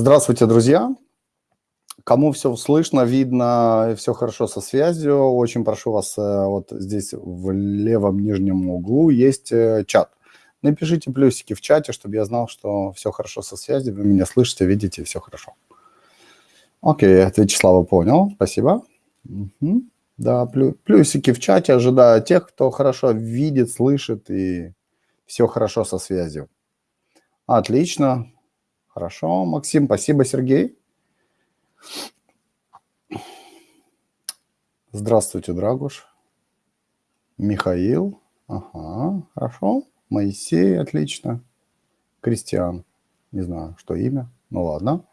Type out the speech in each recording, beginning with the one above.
Здравствуйте, друзья! Кому все слышно, видно, все хорошо со связью, очень прошу вас, э, вот здесь в левом нижнем углу есть э, чат. Напишите плюсики в чате, чтобы я знал, что все хорошо со связью, вы меня слышите, видите, все хорошо. Окей, от Вячеслава понял, спасибо. Угу. Да, плюсики в чате, ожидаю тех, кто хорошо видит, слышит и все хорошо со связью. Отлично, Хорошо, Максим, спасибо, Сергей. Здравствуйте, Драгуш. Михаил. Ага, хорошо. Моисей, отлично. Кристиан. Не знаю, что имя. Ну ладно.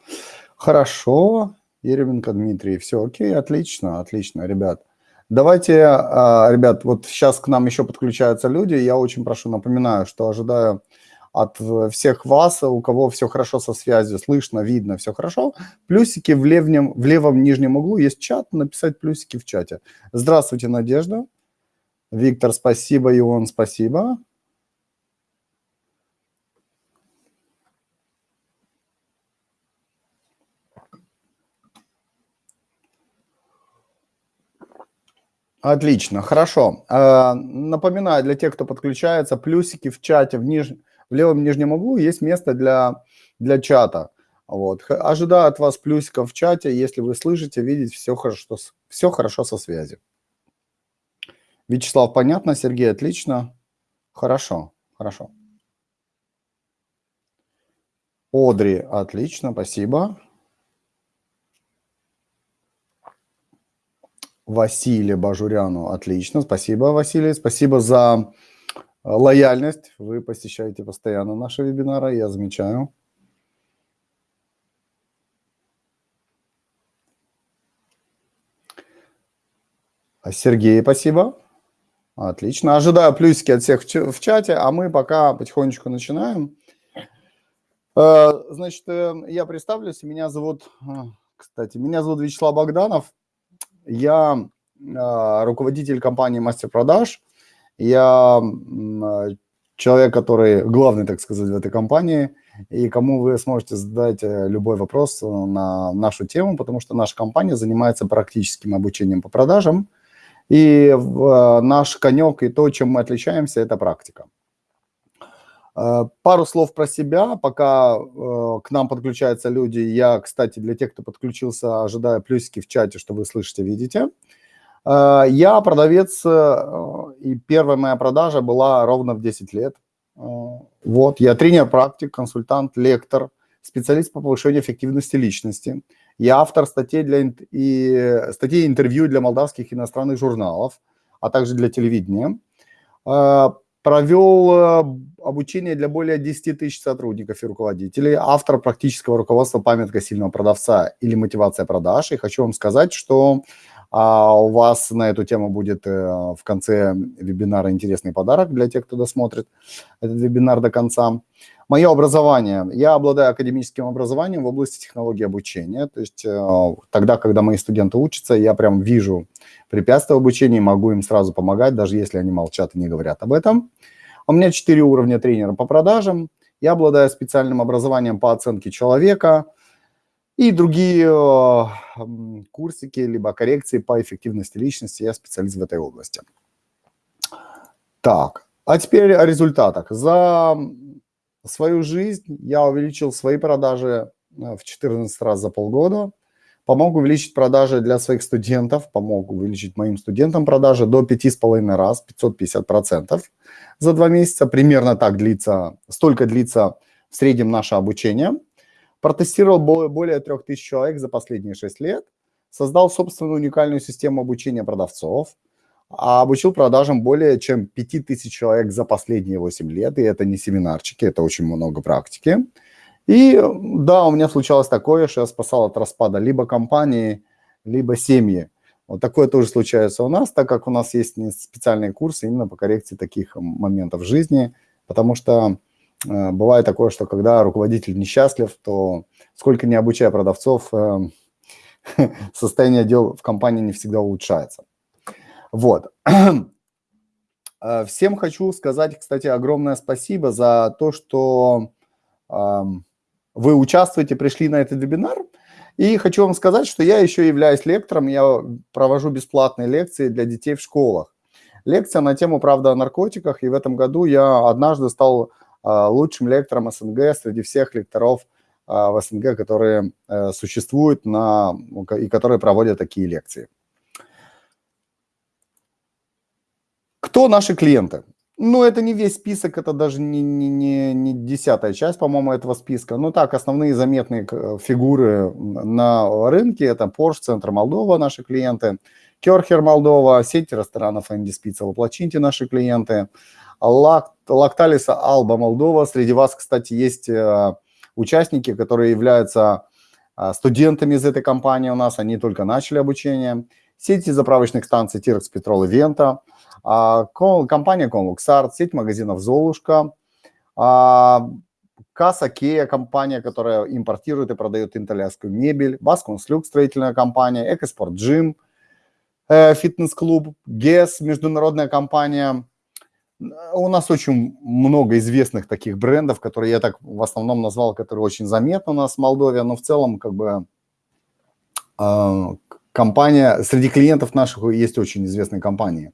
Хорошо. Еременко Дмитрий. Все окей, отлично, отлично, ребят. Давайте, а, ребят, вот сейчас к нам еще подключаются люди. Я очень прошу, напоминаю, что ожидаю от э, всех вас, у кого все хорошо со связью, слышно, видно, все хорошо. Плюсики в левом, в левом нижнем углу есть чат, написать плюсики в чате. Здравствуйте, Надежда. Виктор, спасибо, Ион, спасибо. Отлично, хорошо. Э, напоминаю для тех, кто подключается, плюсики в чате в нижнем в левом нижнем углу есть место для, для чата. Вот. Ожидаю от вас плюсиков в чате, если вы слышите, видите, все хорошо, все хорошо со связью. Вячеслав, понятно, Сергей, отлично. Хорошо, хорошо. Одри, отлично, спасибо. Василий Бажуряну, отлично, спасибо, Василий. Спасибо за Лояльность. Вы посещаете постоянно наши вебинары, я замечаю. А Сергей, спасибо. Отлично. Ожидаю плюсики от всех в чате, а мы пока потихонечку начинаем. Э, значит, э, я представлюсь. Меня зовут, кстати, меня зовут Вячеслав Богданов. Я руководитель компании «Мастер продаж». Я а, человек, который главный, так сказать, в этой компании, и кому вы сможете задать э, любой вопрос на нашу тему, потому что наша компания занимается практическим обучением по продажам, и э, наш конек и то, чем мы отличаемся, это практика. Э, пару слов про себя, пока к нам подключаются люди. Я, кстати, для тех, кто подключился, ожидаю плюсики в чате, что вы слышите, видите. Э, я продавец, э, и первая моя продажа была ровно в 10 лет. Э, вот, я тренер-практик, консультант, лектор, специалист по повышению эффективности личности. Я автор статей, для, и, статей интервью для молдавских иностранных журналов, а также для телевидения. Провел обучение для более 10 тысяч сотрудников и руководителей, автор практического руководства «Памятка сильного продавца» или «Мотивация продаж». И хочу вам сказать, что а у вас на эту тему будет э, в конце вебинара интересный подарок для тех, кто досмотрит этот вебинар до конца. Мое образование. Я обладаю академическим образованием в области технологии обучения. То есть э, тогда, когда мои студенты учатся, я прям вижу препятствия в обучении, могу им сразу помогать, даже если они молчат и не говорят об этом. У меня четыре уровня тренера по продажам. Я обладаю специальным образованием по оценке человека – и другие э, курсики, либо коррекции по эффективности личности. Я специалист в этой области. Так, а теперь о результатах. За свою жизнь я увеличил свои продажи э, в 14 раз за полгода. Помог увеличить продажи для своих студентов, помог увеличить моим студентам продажи до 5,5 раз, 550% за два месяца. Примерно так длится, столько длится в среднем наше обучение – Протестировал более 3000 человек за последние 6 лет, создал собственную уникальную систему обучения продавцов, а обучил продажам более чем 5000 человек за последние 8 лет, и это не семинарчики, это очень много практики. И да, у меня случалось такое, что я спасал от распада либо компании, либо семьи. Вот такое тоже случается у нас, так как у нас есть специальные курсы именно по коррекции таких моментов жизни, потому что бывает такое, что когда руководитель несчастлив, то сколько не обучая продавцов, э, состояние дел в компании не всегда улучшается. Вот. Э, всем хочу сказать, кстати, огромное спасибо за то, что вы участвуете, пришли на этот вебинар. И хочу вам сказать, что я еще являюсь лектором, я провожу бесплатные лекции для детей в школах. Лекция на тему «Правда о наркотиках», и в этом году я однажды стал лучшим лектором СНГ среди всех лекторов а, в СНГ, которые э, существуют на, и которые проводят такие лекции. Кто наши клиенты? Ну, это не весь список, это даже не, не, не, не десятая часть, по-моему, этого списка. Ну так, основные заметные фигуры на рынке – это Porsche, Центр Молдова, наши клиенты, Керхер Молдова, сеть ресторанов Энди Спица, Воплочиньте, наши клиенты, Лакталиса Алба Молдова. Среди вас, кстати, есть э, участники, которые являются э, студентами из этой компании у нас, они только начали обучение. Сети заправочных станций Тирекс Петрол и Вента – а, компания Conluxart, сеть магазинов «Золушка», а, Касса Кея, компания, которая импортирует и продает итальянскую мебель, Басконслюк, строительная компания, Экоспорт Джим, э, фитнес-клуб, ГЕС, международная компания. У нас очень много известных таких брендов, которые я так в основном назвал, которые очень заметны у нас в Молдове, но в целом как бы а, компания, среди клиентов наших есть очень известные компании.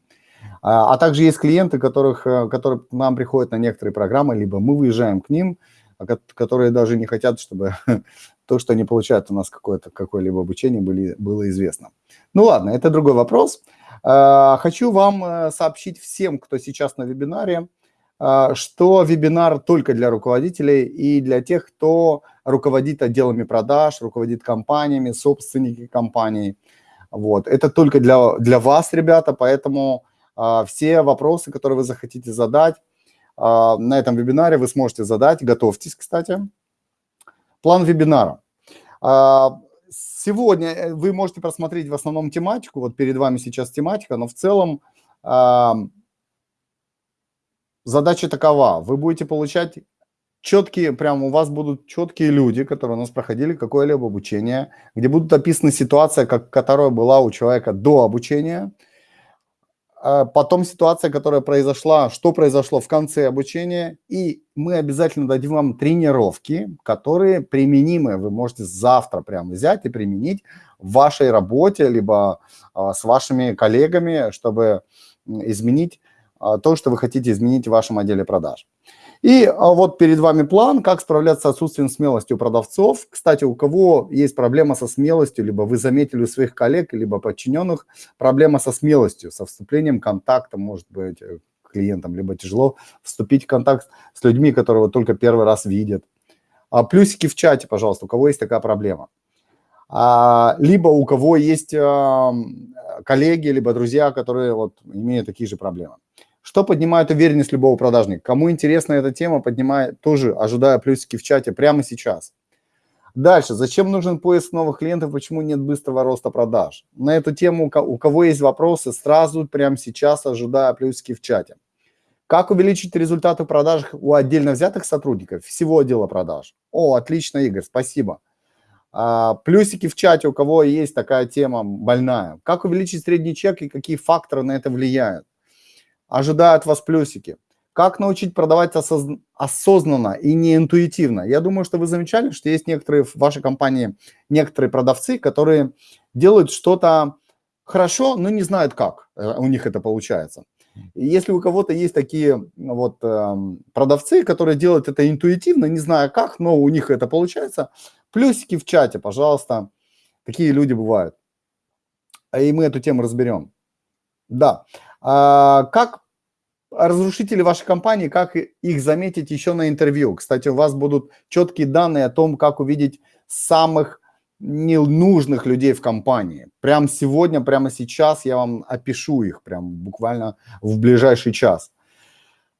А, а также есть клиенты, которых, э, которые к нам приходят на некоторые программы, либо мы выезжаем к ним, а, которые даже не хотят, чтобы то, что они получают у нас какое-то какое-либо обучение, были, было известно. Ну ладно, это другой вопрос. Хочу вам э, сообщить всем, кто сейчас на вебинаре, что вебинар только для руководителей и для тех, кто руководит отделами продаж, руководит компаниями, собственники компаний. Вот. Это только для, для вас, ребята, поэтому все вопросы, которые вы захотите задать на этом вебинаре, вы сможете задать. Готовьтесь, кстати. План вебинара. Сегодня э, вы можете просмотреть в основном тематику. Вот перед вами сейчас тематика, но в целом задача такова. Вы будете получать четкие, прям у вас будут четкие люди, которые у нас проходили какое-либо обучение, где будут описаны ситуация, как, которая была у человека до обучения – потом ситуация, которая произошла, что произошло в конце обучения, и мы обязательно дадим вам тренировки, которые применимы. Вы можете завтра прям взять и применить в вашей работе, либо а, с вашими коллегами, чтобы изменить а, то, что вы хотите изменить в вашем отделе продаж. И а, вот перед вами план, как справляться с отсутствием смелости у продавцов. Кстати, у кого есть проблема со смелостью, либо вы заметили у своих коллег, либо подчиненных проблема со смелостью, со вступлением контакта, может быть, э, клиентам, либо тяжело вступить в контакт с людьми, которые только первый раз видят. А плюсики в чате, пожалуйста, у кого есть такая проблема. А, либо у кого есть а, коллеги, либо друзья, которые вот имеют такие же проблемы. Что поднимает уверенность любого продажника? Кому интересна эта тема, поднимает тоже, ожидая плюсики в чате прямо сейчас. Дальше. Зачем нужен поиск новых клиентов? Почему нет быстрого роста продаж? На эту тему, у кого есть вопросы, сразу прямо сейчас ожидая плюсики в чате. Как увеличить результаты продаж у отдельно взятых сотрудников всего отдела продаж? О, отлично, Игорь, спасибо. А, плюсики в чате, у кого есть такая тема больная. Как увеличить средний чек и какие факторы на это влияют? Ожидают вас плюсики. Как научить продавать осоз... осознанно и не интуитивно? Я думаю, что вы замечали, что есть некоторые в вашей компании, некоторые продавцы, которые делают что-то хорошо, но не знают, как э, у них это получается. Если у кого-то есть такие вот э, продавцы, которые делают это интуитивно, не зная как, но у них это получается, плюсики в чате, пожалуйста. Такие люди бывают. И мы эту тему разберем. Да. А, как разрушители вашей компании, как их заметить еще на интервью. Кстати, у вас будут четкие данные о том, как увидеть самых ненужных людей в компании. Прямо сегодня, прямо сейчас я вам опишу их, прям буквально в ближайший час.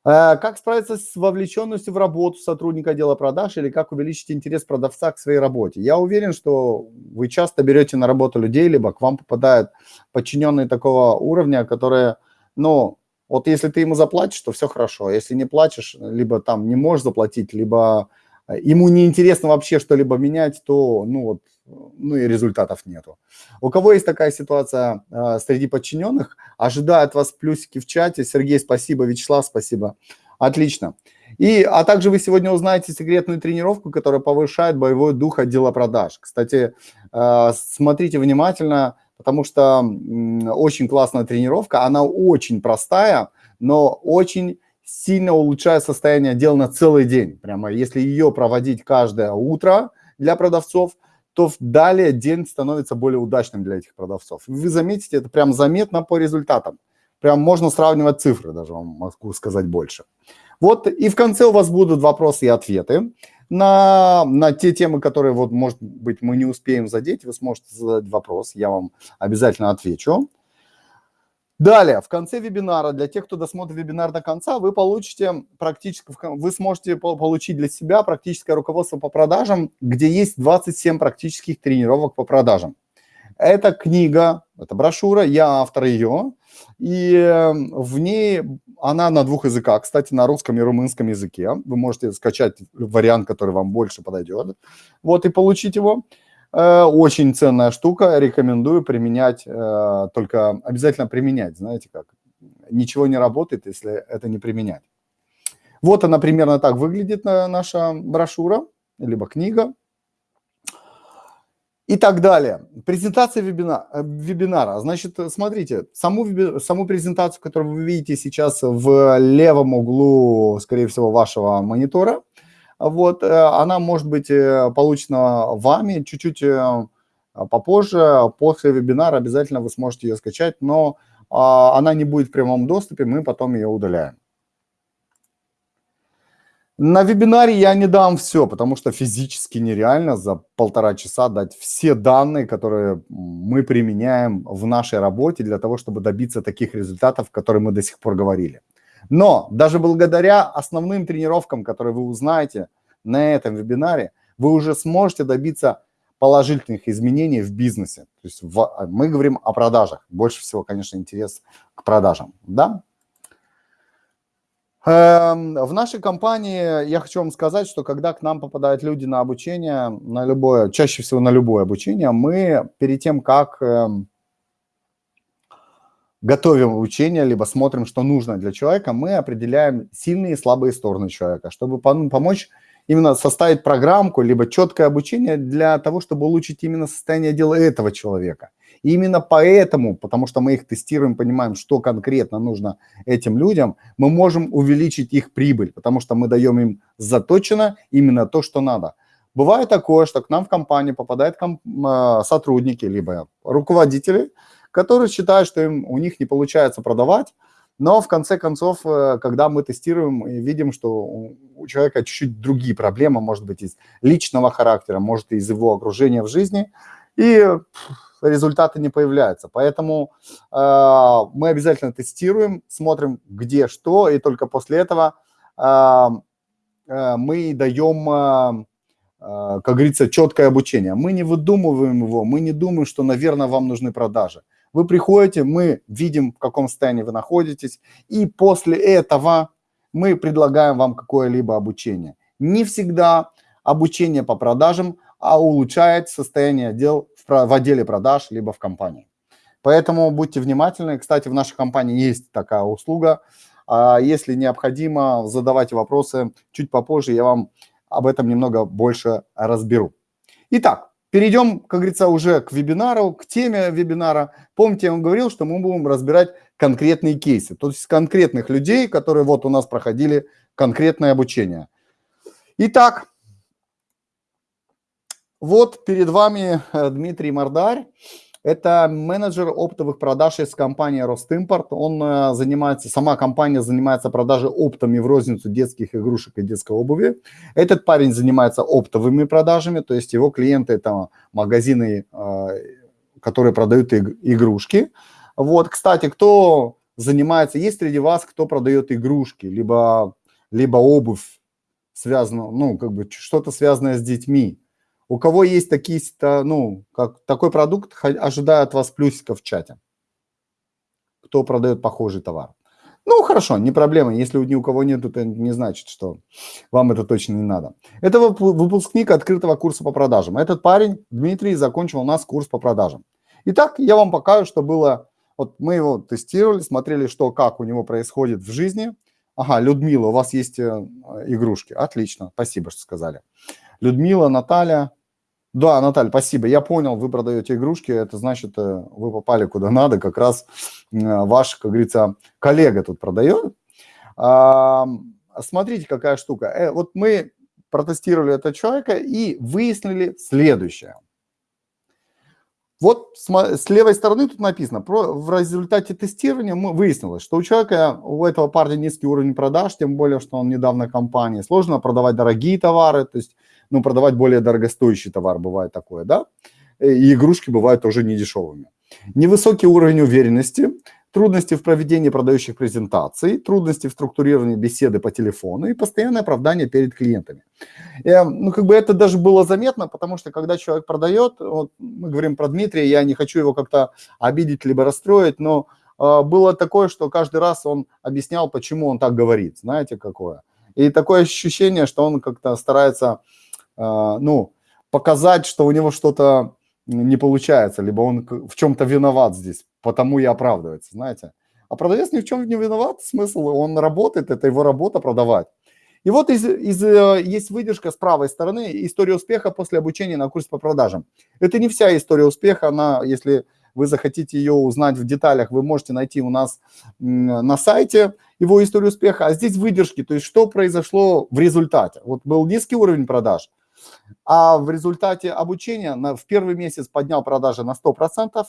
Э, как справиться с вовлеченностью в работу сотрудника отдела продаж или как увеличить интерес продавца к своей работе? Я уверен, что вы часто берете на работу людей, либо к вам попадают подчиненные такого уровня, которые, ну, вот если ты ему заплатишь, то все хорошо. Если не платишь, либо там не можешь заплатить, либо э, ему не интересно вообще что-либо менять, то ну вот, ну и результатов нету. У кого есть такая ситуация э, среди подчиненных, ожидают вас плюсики в чате. Сергей, спасибо, Вячеслав, спасибо. Отлично. И, а также вы сегодня узнаете секретную тренировку, которая повышает боевой дух отдела продаж. Кстати, э, смотрите внимательно, потому что очень классная тренировка, она очень простая, но очень сильно улучшает состояние дел на целый день. Прямо если ее проводить каждое утро для продавцов, то далее день становится более удачным для этих продавцов. Вы заметите, это прям заметно по результатам. Прям можно сравнивать цифры, даже вам могу сказать больше. Вот и в конце у вас будут вопросы и ответы на, на те темы, которые, вот, может быть, мы не успеем задеть. Вы сможете задать вопрос, я вам обязательно отвечу. Далее, в конце вебинара, для тех, кто досмотрит вебинар до конца, вы получите практически, вы сможете получить для себя практическое руководство по продажам, где есть 27 практических тренировок по продажам. Это книга, это брошюра, я автор ее, и эм, в ней она на двух языках, кстати, на русском и румынском языке. Вы можете скачать вариант, который вам больше подойдет, вот, и получить его. Э, очень ценная штука, рекомендую применять, э, только обязательно применять, знаете как. Ничего не работает, если это не применять. Вот она примерно так выглядит э, наша брошюра, либо книга и так далее. Презентация вебина, вебинара. Значит, смотрите, саму, саму презентацию, которую вы видите сейчас в левом углу, скорее всего, вашего монитора – вот, э, она может быть э, получена вами чуть-чуть э, попозже, после вебинара обязательно вы сможете ее скачать, но а, она не будет в прямом доступе, мы потом ее удаляем. На вебинаре я не дам все, потому что физически нереально за полтора часа дать все данные, которые мы применяем в нашей работе для того, чтобы добиться таких результатов, которые мы до сих пор говорили. Но даже благодаря основным тренировкам, которые вы узнаете на этом вебинаре, вы уже сможете добиться положительных изменений в бизнесе. То есть в, мы говорим о продажах. Больше всего, конечно, интерес к продажам. Да? Эм, в нашей компании я хочу вам сказать, что когда к нам попадают люди на обучение, на любое, чаще всего на любое обучение, мы перед тем, как эм, готовим обучение, либо смотрим, что нужно для человека, мы определяем сильные и слабые стороны человека, чтобы помочь именно составить программку, либо четкое обучение для того, чтобы улучшить именно состояние дела этого человека. И именно поэтому, потому что мы их тестируем, понимаем, что конкретно нужно этим людям, мы можем увеличить их прибыль, потому что мы даем им заточено именно то, что надо. Бывает такое, что к нам в компанию попадают комп а, сотрудники, либо руководители, которые считают, что им, у них не получается продавать, но в конце концов, э, когда мы тестируем и видим, что у человека чуть-чуть другие проблемы, может быть, из личного характера, может, из его окружения в жизни, и результаты не появляются. Поэтому э, мы обязательно тестируем, смотрим, где что, и только после этого э, э, мы даем, э, э, как говорится, четкое обучение. Мы не выдумываем его, мы не думаем, что, наверное, вам нужны продажи. Вы приходите, мы видим, в каком состоянии вы находитесь, и после этого мы предлагаем вам какое-либо обучение. Не всегда обучение по продажам а улучшает состояние дел в, в отделе продаж, либо в компании. Поэтому будьте внимательны. Кстати, в нашей компании есть такая услуга. А если необходимо, задавайте вопросы. Чуть попозже я вам об этом немного больше разберу. Итак, Перейдем, как говорится, уже к вебинару, к теме вебинара. Помните, я вам говорил, что мы будем разбирать конкретные кейсы, то есть конкретных людей, которые вот у нас проходили конкретное обучение. Итак, вот перед вами э, Дмитрий Мордарь. Это менеджер оптовых продаж из компании Ростимпорт. Он э, занимается, сама компания занимается продажей оптами в розницу детских игрушек и детской обуви. Этот парень занимается оптовыми продажами, то есть его клиенты это магазины, э, которые продают игрушки. Вот, кстати, кто занимается, есть среди вас, кто продает игрушки, либо, либо обувь, связано, ну, как бы что-то связанное с детьми. У кого есть такие, ну, как такой продукт, ожидаю от вас плюсиков в чате. Кто продает похожий товар. Ну, хорошо, не проблема. Если ни у кого нет, это не значит, что вам это точно не надо. Это выпускник открытого курса по продажам. Этот парень, Дмитрий, закончил у нас курс по продажам. Итак, я вам покажу, что было. Вот мы его тестировали, смотрели, что, как у него происходит в жизни. Ага, Людмила, у вас есть э, игрушки. Отлично, спасибо, что сказали. Людмила, Наталья. Да, Наталья, спасибо. Я понял, вы продаете игрушки, это значит, э, вы попали куда надо. Как раз ваш, как говорится, коллега тут продает. Смотрите, какая штука. Э, вот мы протестировали этого человека и выяснили следующее. Вот с левой стороны тут написано, в результате тестирования мы выяснилось, что у человека, у этого парня низкий уровень продаж, тем более, что он недавно в компании, сложно продавать дорогие товары, то есть, ну, продавать более дорогостоящий товар, бывает такое, да, и игрушки бывают тоже недешевыми. Невысокий уровень уверенности, трудности в проведении продающих презентаций, трудности в структурировании беседы по телефону и постоянное оправдание перед клиентами. И, э, ну, как бы это даже было заметно, потому что когда человек продает, вот мы говорим про Дмитрия, я не хочу его как-то обидеть либо расстроить, но э, было такое, что каждый раз он объяснял, почему он так говорит, знаете, какое. И такое ощущение, что он как-то старается, э, ну, показать, что у него что-то не получается, либо он в чем-то виноват здесь потому и оправдывается, знаете. А продавец ни в чем не виноват, смысл, он работает, это его работа продавать. И вот из, из, э, есть выдержка с правой стороны, история успеха после обучения на курсе по продажам. Это не вся история успеха, она, если вы захотите ее узнать в деталях, вы можете найти у нас на сайте его историю успеха, а здесь выдержки, то есть что произошло в результате. Вот был низкий уровень продаж, а в результате обучения на, в первый месяц поднял продажи на 100%,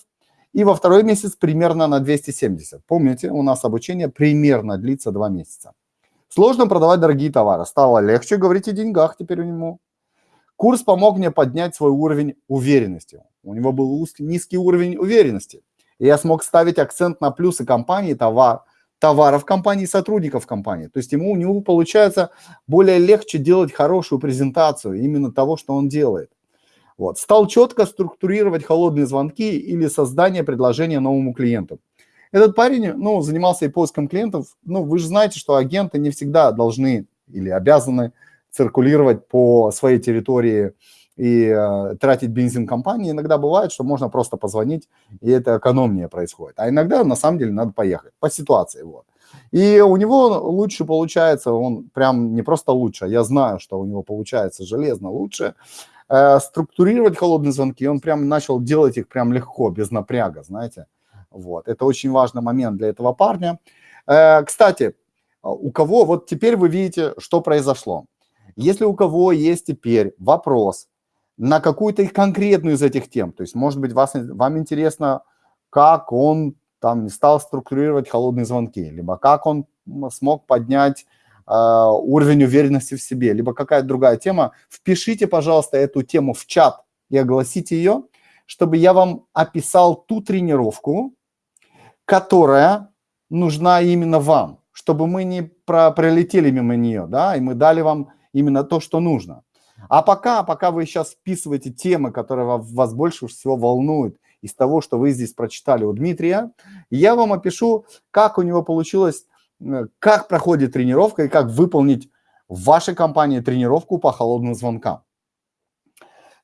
и во второй месяц примерно на 270. Помните, у нас обучение примерно длится 2 месяца. Сложно продавать дорогие товары. Стало легче говорить о деньгах теперь у него. Курс помог мне поднять свой уровень уверенности. У него был низкий уровень уверенности. И я смог ставить акцент на плюсы компании, товар, товаров компании, сотрудников компании. То есть ему, у него получается более легче делать хорошую презентацию именно того, что он делает. Вот. Стал четко структурировать холодные звонки или создание предложения новому клиенту. Этот парень ну, занимался и поиском клиентов. Ну, вы же знаете, что агенты не всегда должны или обязаны циркулировать по своей территории и э, тратить бензин компании. Иногда бывает, что можно просто позвонить, и это экономнее происходит. А иногда, на самом деле, надо поехать по ситуации. Вот. И у него лучше получается, он прям не просто лучше, я знаю, что у него получается железно лучше, структурировать холодные звонки, он прям начал делать их прям легко, без напряга, знаете. Вот, это очень важный момент для этого парня. Э, кстати, у кого, вот теперь вы видите, что произошло. Если у кого есть теперь вопрос на какую-то конкретную из этих тем, то есть, может быть, вас, вам интересно, как он там стал структурировать холодные звонки, либо как он смог поднять уровень уверенности в себе, либо какая-то другая тема, впишите, пожалуйста, эту тему в чат и огласите ее, чтобы я вам описал ту тренировку, которая нужна именно вам, чтобы мы не про пролетели мимо нее, да, и мы дали вам именно то, что нужно. А пока, пока вы сейчас вписываете темы, которые вас больше всего волнуют из того, что вы здесь прочитали у Дмитрия, я вам опишу, как у него получилось как проходит тренировка и как выполнить в вашей компании тренировку по холодным звонкам.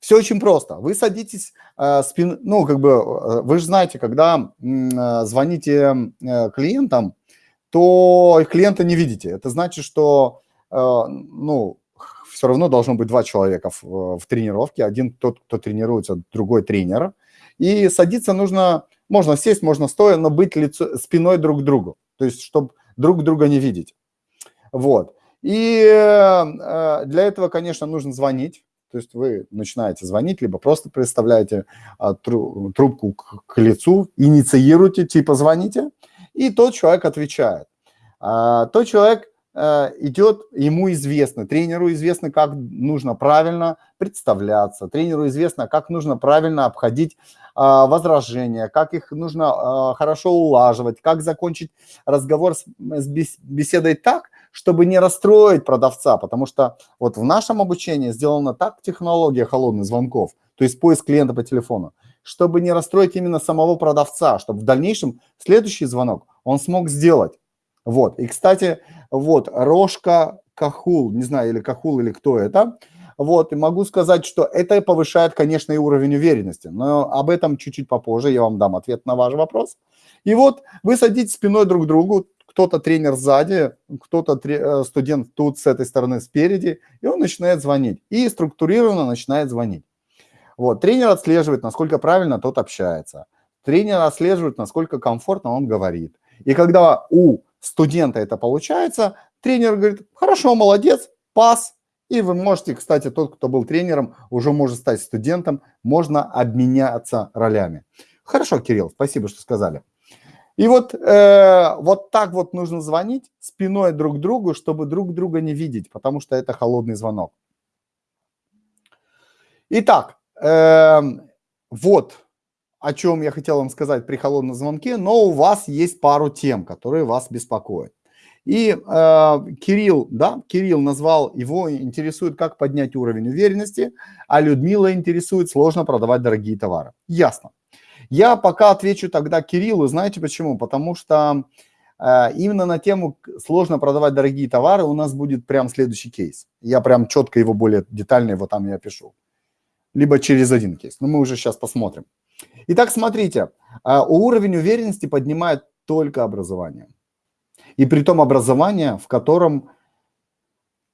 Все очень просто. Вы садитесь, э, спин, ну, как бы, э, вы же знаете, когда э, звоните э, клиентам, то клиента не видите. Это значит, что, э, ну, все равно должно быть два человека в, в тренировке. Один тот, кто тренируется, другой тренер. И садиться нужно, можно сесть, можно стоя, но быть лицо, спиной друг к другу. То есть, чтобы друг друга не видеть. Вот. И э, для этого, конечно, нужно звонить. То есть вы начинаете звонить, либо просто представляете а, трубку к, лицу, инициируете, типа звоните, и тот человек отвечает. А, тот человек идет, ему известно, тренеру известно, как нужно правильно представляться, тренеру известно, как нужно правильно обходить а, возражения, как их нужно а, хорошо улаживать, как закончить разговор с, беседой так, чтобы не расстроить продавца, потому что вот в нашем обучении сделана так технология холодных звонков, то есть поиск клиента по телефону, чтобы не расстроить именно самого продавца, чтобы в дальнейшем следующий звонок он смог сделать. Вот, и, кстати, вот, Рожка Кахул, не знаю, или Кахул, или кто это, вот, и могу сказать, что это повышает, конечно, и уровень уверенности, но об этом чуть-чуть попозже, я вам дам ответ на ваш вопрос. И вот вы садитесь спиной друг к другу, кто-то тренер сзади, кто-то э, студент тут с этой стороны спереди, и он начинает звонить. И структурированно начинает звонить. Вот, тренер отслеживает, насколько правильно тот общается. Тренер отслеживает, насколько комфортно он говорит. И когда у студента это получается, тренер говорит, хорошо, молодец, пас. И вы можете, кстати, тот, кто был тренером, уже может стать студентом, можно обменяться ролями. Хорошо, Кирилл, спасибо, что сказали. И вот, э, вот так вот нужно звонить спиной друг к другу, чтобы друг друга не видеть, потому что это холодный звонок. Итак, э, вот о чем я хотел вам сказать при холодном звонке, но у вас есть пару тем, которые вас беспокоят. И э, Кирилл, да, Кирилл назвал, его интересует, как поднять уровень уверенности, а Людмила интересует, сложно продавать дорогие товары. Ясно. Я пока отвечу тогда Кириллу, знаете почему? Потому что э, именно на тему сложно продавать дорогие товары у нас будет прям следующий кейс. Я прям четко его более детально его там я пишу. Либо через один кейс, но мы уже сейчас посмотрим. Итак, смотрите, э, уровень уверенности поднимает только образование. И при том образование, в котором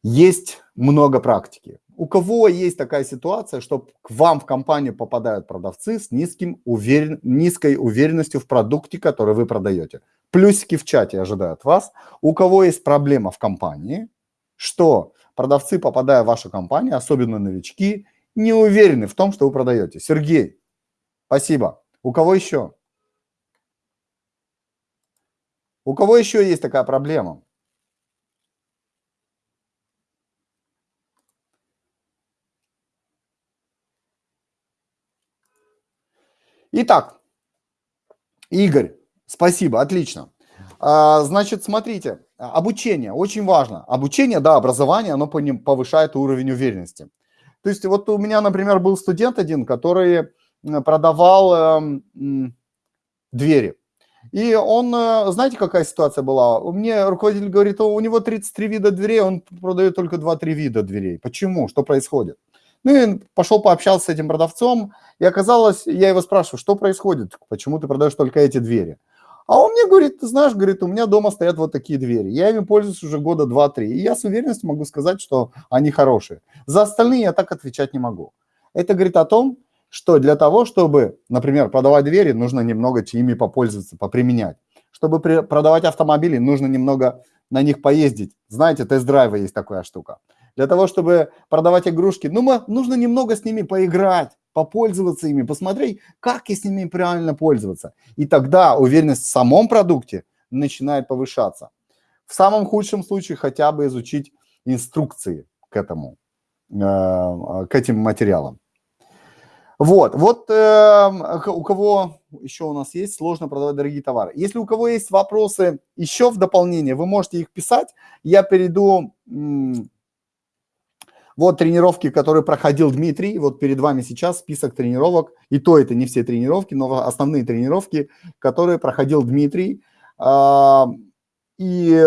есть много практики. У кого есть такая ситуация, что к вам в компанию попадают продавцы с низким уверен... низкой уверенностью в продукте, который вы продаете? Плюсики в чате ожидают вас. У кого есть проблема в компании, что продавцы, попадая в вашу компанию, особенно новички, не уверены в том, что вы продаете. Сергей, спасибо. У кого еще? У кого еще есть такая проблема? Итак, Игорь, спасибо, отлично. А, значит, смотрите, обучение очень важно. Обучение, да, образование, оно повышает уровень уверенности. То есть вот у меня, например, был студент один, который продавал э, двери. И он, э, знаете, какая ситуация была? У меня руководитель говорит, у него 33 вида дверей, он продает только 2-3 вида дверей. Почему? Что происходит? Ну и пошел пообщался с этим продавцом, и оказалось, я его спрашиваю, что происходит, почему ты продаешь только эти двери? А он мне говорит, ты знаешь, говорит, у меня дома стоят вот такие двери. Я ими пользуюсь уже года 2-3. И я с уверенностью могу сказать, что они хорошие. За остальные я так отвечать не могу. Это говорит о том, что для того, чтобы, например, продавать двери, нужно немного ими попользоваться, поприменять. Чтобы продавать автомобили, нужно немного на них поездить. Знаете, тест-драйва есть такая штука. Для того, чтобы продавать игрушки, ну, мы, нужно немного с ними поиграть, попользоваться ими, посмотреть, как и с ними правильно пользоваться. И тогда уверенность в самом продукте начинает повышаться. В самом худшем случае хотя бы изучить инструкции к этому, э, к этим материалам. Вот, вот э, у кого еще у нас есть, сложно продавать дорогие товары. Если у кого есть вопросы еще в дополнение, вы можете их писать. Я перейду вот тренировки, которые проходил Дмитрий. Вот перед вами сейчас список тренировок. И то это не все тренировки, но основные тренировки, которые проходил Дмитрий. И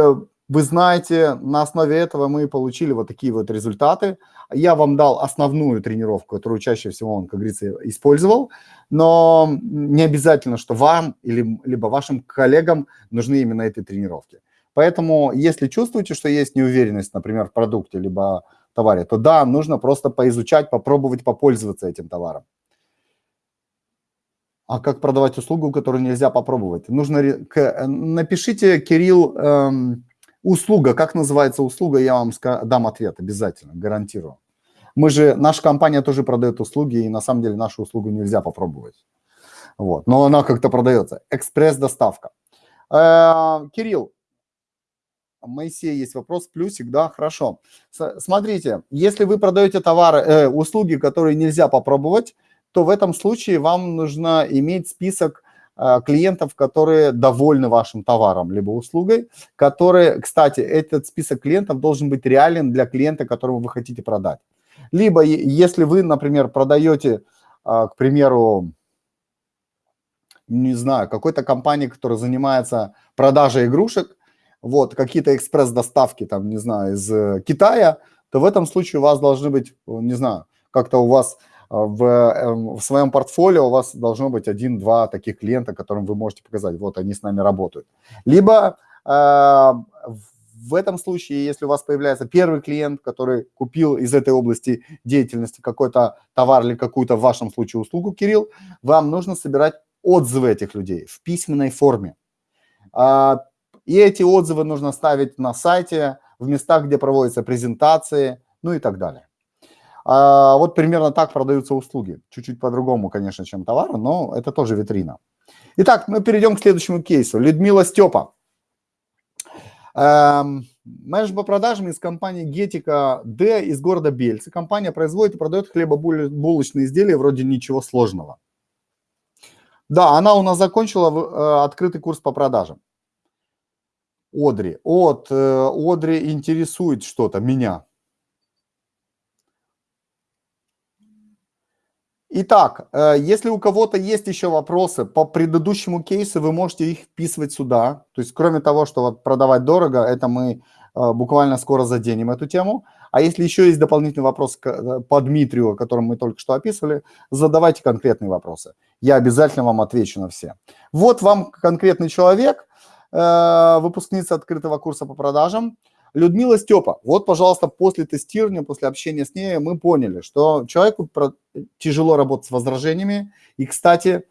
вы знаете, на основе этого мы получили вот такие вот результаты. Я вам дал основную тренировку, которую чаще всего он, как говорится, использовал, но не обязательно, что вам или либо вашим коллегам нужны именно эти тренировки. Поэтому, если чувствуете, что есть неуверенность, например, в продукте, либо товаре, то да, нужно просто поизучать, попробовать попользоваться этим товаром. А как продавать услугу, которую нельзя попробовать? Нужно напишите, Кирилл, эм, услуга. Как называется услуга? Я вам дам ответ обязательно, гарантирую. Мы же, наша компания тоже продает услуги, и на самом деле нашу услугу нельзя попробовать. Вот, но она как-то продается. Экспресс-доставка. Кирилл, Моисей есть вопрос, плюсик, да, хорошо. Смотрите, если вы продаете товары, э, услуги, которые нельзя попробовать, то в этом случае вам нужно иметь список клиентов, которые довольны вашим товаром либо услугой, которые, кстати, этот список клиентов должен быть реален для клиента, которому вы хотите продать. Либо если вы, например, продаете, э, к примеру, не знаю, какой-то компании, которая занимается продажей игрушек, вот, какие-то экспресс-доставки, там, не знаю, из э, Китая, то в этом случае у вас должны быть, э, не знаю, как-то у вас э, в, эм, в своем портфолио у вас должно быть один-два таких клиента, которым вы можете показать, вот они с нами работают. Либо В этом случае, если у вас появляется первый клиент, который купил из этой области деятельности какой-то товар или какую-то, в вашем случае, услугу, Кирилл, вам нужно собирать отзывы этих людей в письменной форме. А, и эти отзывы нужно ставить на сайте, в местах, где проводятся презентации, ну и так далее. А, вот примерно так продаются услуги. Чуть-чуть по-другому, конечно, чем товары, но это тоже витрина. Итак, мы перейдем к следующему кейсу. Людмила Степа. Эм, менеджер по продажам из компании Гетика Д из города Бельцы. Компания производит и продает хлебобулочные изделия, вроде ничего сложного. Да, она у нас закончила э, открытый курс по продажам. Одри. От э, Одри интересует что-то меня. Итак, э, если у кого-то есть еще вопросы по предыдущему кейсу, вы можете их вписывать сюда. То есть, кроме того, что вот продавать дорого, это мы э, буквально скоро заденем эту тему. А если еще есть дополнительный вопрос э, по Дмитрию, который мы только что описывали, задавайте конкретные вопросы. Я обязательно вам отвечу на все. Вот вам конкретный человек, выпускница открытого курса по продажам. Людмила Степа, вот, пожалуйста, после тестирования, после общения с ней мы поняли, что человеку тяжело работать с возражениями. И, кстати,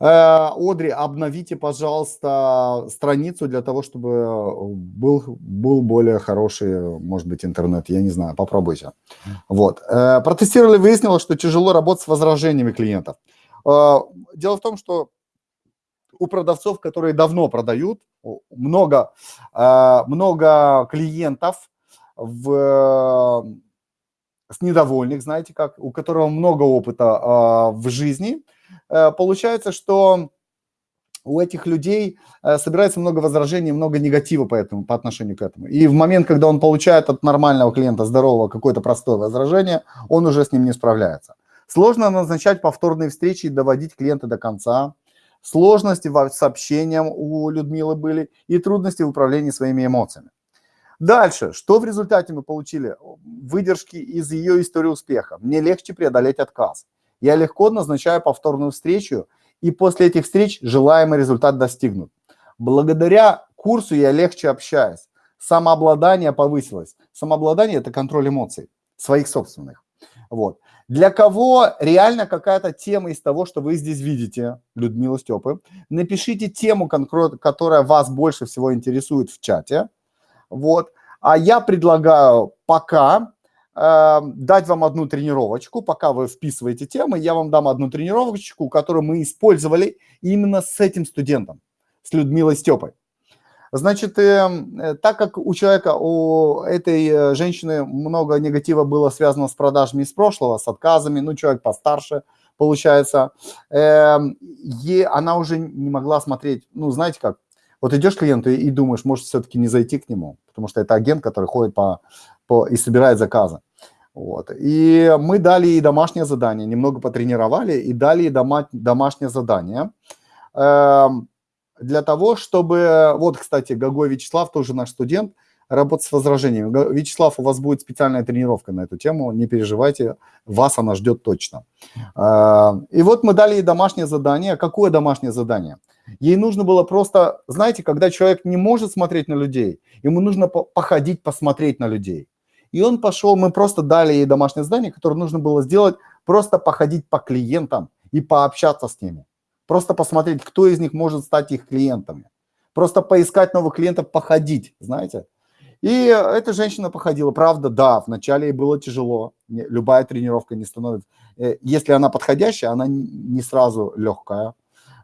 э, Одри, обновите, пожалуйста, страницу для того, чтобы был, был более хороший, может быть, интернет. Я не знаю, попробуйте. Вот. Э, протестировали, выяснилось, что тяжело работать с возражениями клиентов. Э, дело в том, что у продавцов, которые давно продают, много, а, много клиентов в, с недовольных, знаете как, у которого много опыта а, в жизни, э, получается, что у этих людей э, собирается много возражений, много негатива по, этому, по отношению к этому. И в момент, когда он получает от нормального клиента, здорового, какое-то простое возражение, он уже с ним не справляется. Сложно назначать повторные встречи и доводить клиента до конца. Сложности с общением у Людмилы были и трудности в управлении своими эмоциями. Дальше, что в результате мы получили? Выдержки из ее истории успеха. Мне легче преодолеть отказ. Я легко назначаю повторную встречу, и после этих встреч желаемый результат достигнут. Благодаря курсу я легче общаюсь. Самообладание повысилось. Самообладание – это контроль эмоций, своих собственных. Вот. Для кого реально какая-то тема из того, что вы здесь видите, Людмила Степы, напишите тему, которая вас больше всего интересует в чате. Вот. А я предлагаю пока э, дать вам одну тренировочку, пока вы вписываете темы, я вам дам одну тренировочку, которую мы использовали именно с этим студентом, с Людмилой Степой. Значит, эм, э, так как у человека, у этой э, женщины много негатива было связано с продажами из прошлого, с отказами, ну, человек постарше, получается, э, ей, она уже не могла смотреть, ну, знаете как, вот идешь к клиенту и, и думаешь, может, все-таки не зайти к нему, потому что это агент, который ходит по, по и собирает заказы. Вот. И мы дали ей домашнее задание, немного потренировали и дали ей дома, домашнее задание. Эм, для того, чтобы... Вот, кстати, Гогой Вячеслав, тоже наш студент, работать с возражениями. Вячеслав, у вас будет специальная тренировка на эту тему, не переживайте, вас она ждет точно. А, и вот мы дали ей домашнее задание. Какое домашнее задание? Ей нужно было просто, знаете, когда человек не может смотреть на людей, ему нужно походить, посмотреть на людей. И он пошел, мы просто дали ей домашнее задание, которое нужно было сделать, просто походить по клиентам и пообщаться с ними. Просто посмотреть, кто из них может стать их клиентами. Просто поискать новых клиентов, походить, знаете. И эта женщина походила. Правда, да, вначале ей было тяжело. Любая тренировка не становится... Э, если она подходящая, она не сразу легкая.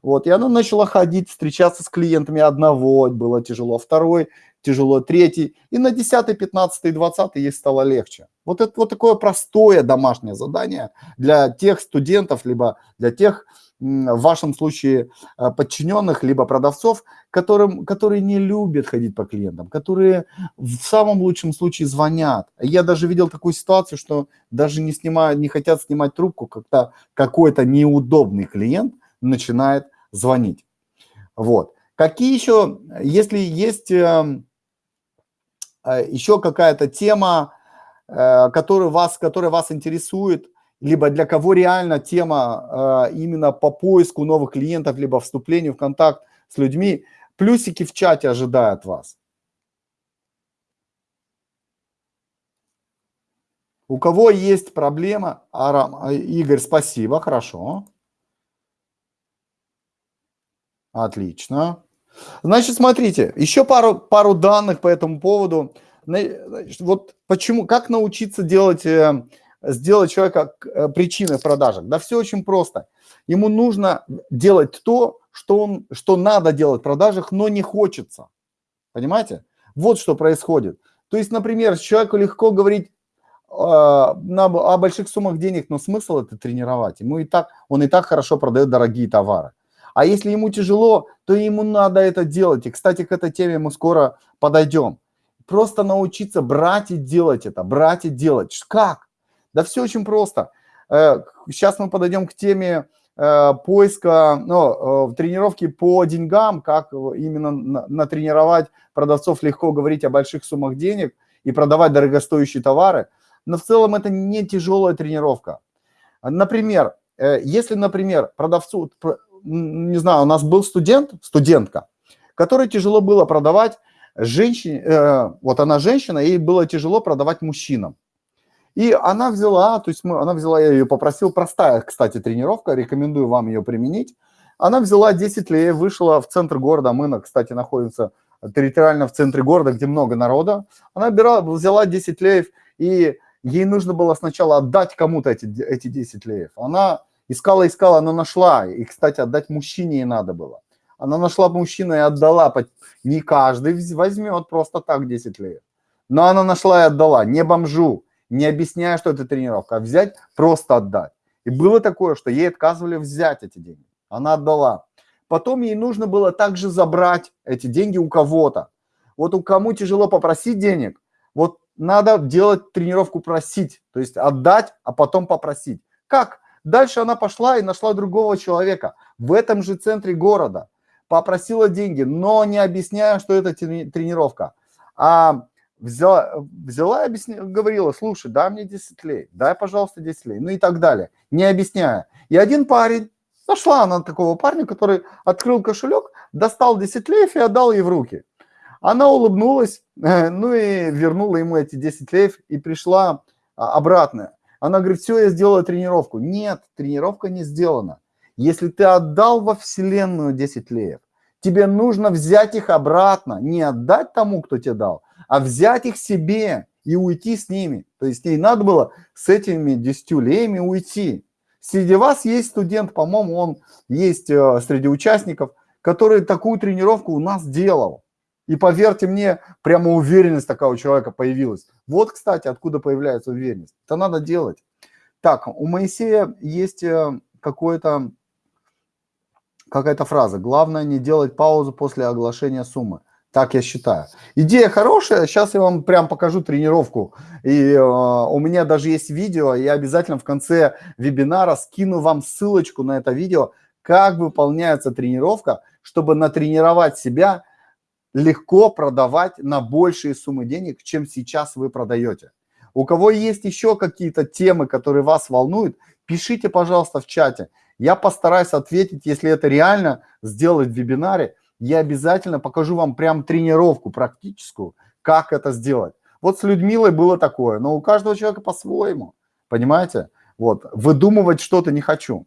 Вот, и она начала ходить, встречаться с клиентами. Одного было тяжело, второй тяжело, третий. И на 10, 15, 20 ей стало легче. Вот это вот такое простое домашнее задание для тех студентов, либо для тех в вашем случае э, подчиненных, либо продавцов, которым, которые не любят ходить по клиентам, которые в самом лучшем случае звонят. Я даже видел такую ситуацию, что даже не, снимают, не хотят снимать трубку, когда какой-то неудобный клиент начинает звонить. Вот. Какие еще, если есть эм, э, еще какая-то тема, э, которая вас, которая вас интересует, либо для кого реально тема э, именно по поиску новых клиентов, либо вступлению в контакт с людьми. Плюсики в чате ожидают вас. У кого есть проблема? Арам, Игорь, спасибо, хорошо. Отлично. Значит, смотрите, еще пару, пару данных по этому поводу. Вот почему, как научиться делать, э, сделать человека э, причиной в? Да все очень просто. Ему нужно делать то, что, он, что надо делать в продажах, но не хочется. Понимаете? Вот что происходит. То есть, например, человеку легко говорить э, на, о больших суммах денег, но смысл это тренировать. Ему и так, он и так хорошо продает дорогие товары. А если ему тяжело, то ему надо это делать. И, кстати, к этой теме мы скоро подойдем. Просто научиться брать и делать это, брать и делать. Как? Да все очень просто. Сейчас э, мы подойдем к теме э, поиска, ну, э, тренировки по деньгам, как именно натренировать продавцов легко говорить о больших суммах денег и продавать дорогостоящие товары. Но в целом это не тяжелая тренировка. Например, если, например, продавцу, не знаю, у нас был студент, студентка, которой тяжело было продавать женщине, вот она женщина, ей было тяжело продавать мужчинам. И она взяла, то есть мы, она взяла, я ее попросил, простая, кстати, тренировка, рекомендую вам ее применить. Она взяла 10 лей, вышла в центр города, мы, кстати, находимся территориально в центре города, где много народа. Она бирала, взяла 10 леев, и ей нужно было сначала отдать кому-то эти, эти 10 леев. Она Искала, искала, но нашла. И, кстати, отдать мужчине ей надо было. Она нашла мужчину и отдала. Не каждый возьмет просто так 10 лет. Но она нашла и отдала. Не бомжу, не объясняя, что это тренировка, а взять, просто отдать. И было такое, что ей отказывали взять эти деньги. Она отдала. Потом ей нужно было также забрать эти деньги у кого-то. Вот у кому тяжело попросить денег, вот надо делать тренировку просить, то есть отдать, а потом попросить. Как? Дальше она пошла и нашла другого человека в этом же центре города, попросила деньги, но не объясняя, что это тренировка. А взяла, взяла объясня, говорила, слушай, дай мне 10 лей, дай, пожалуйста, 10 лей, ну и так далее, не объясняя. И один парень, нашла она такого парня, который открыл кошелек, достал 10 леев и отдал ей в руки. Она улыбнулась, ну и вернула ему эти 10 леев и пришла а, обратно. Она говорит, все, я сделала тренировку. Нет, тренировка не сделана. Если ты отдал во Вселенную 10 леев, тебе нужно взять их обратно, не отдать тому, кто тебе дал, а взять их себе и уйти с ними. То есть ей надо было с этими 10 леями уйти. Среди вас есть студент, по-моему, он есть э, среди участников, который такую тренировку у нас делал. И поверьте мне, прямо уверенность такая у человека появилась. Вот, кстати, откуда появляется уверенность. Это надо делать. Так, у Моисея есть э, какое-то какая-то фраза. Главное не делать паузу после оглашения суммы. Так я считаю. Идея хорошая. Сейчас я вам прям покажу тренировку. И э, у меня даже есть видео. Я обязательно в конце вебинара скину вам ссылочку на это видео, как выполняется тренировка, чтобы натренировать себя легко продавать на большие суммы денег, чем сейчас вы продаете. У кого есть еще какие-то темы, которые вас волнуют, пишите, пожалуйста, в чате. Я постараюсь ответить, если это реально сделать в вебинаре. Я обязательно покажу вам прям тренировку практическую, как это сделать. Вот с Людмилой было такое, но у каждого человека по-своему, понимаете? Вот, выдумывать что-то не хочу.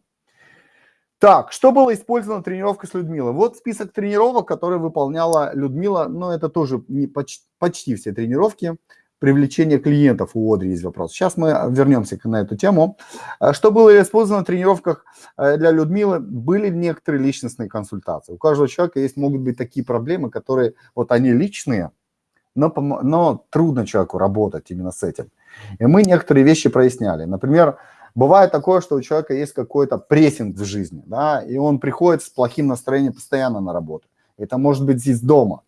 Так, что было использовано тренировкой с Людмилой? Вот список тренировок, которые выполняла Людмила, но это тоже не почти, почти все тренировки. Привлечение клиентов у Одри есть вопрос. Сейчас мы вернемся на эту тему. А что было использовано в тренировках э, для Людмилы? Были некоторые личностные консультации. У каждого человека есть, могут быть такие проблемы, которые вот они личные, но, но трудно человеку работать именно с этим. И мы некоторые вещи проясняли. Например, Бывает такое, что у человека есть какой-то прессинг в жизни, да, и он приходит с плохим настроением постоянно на работу. Это может быть здесь дома.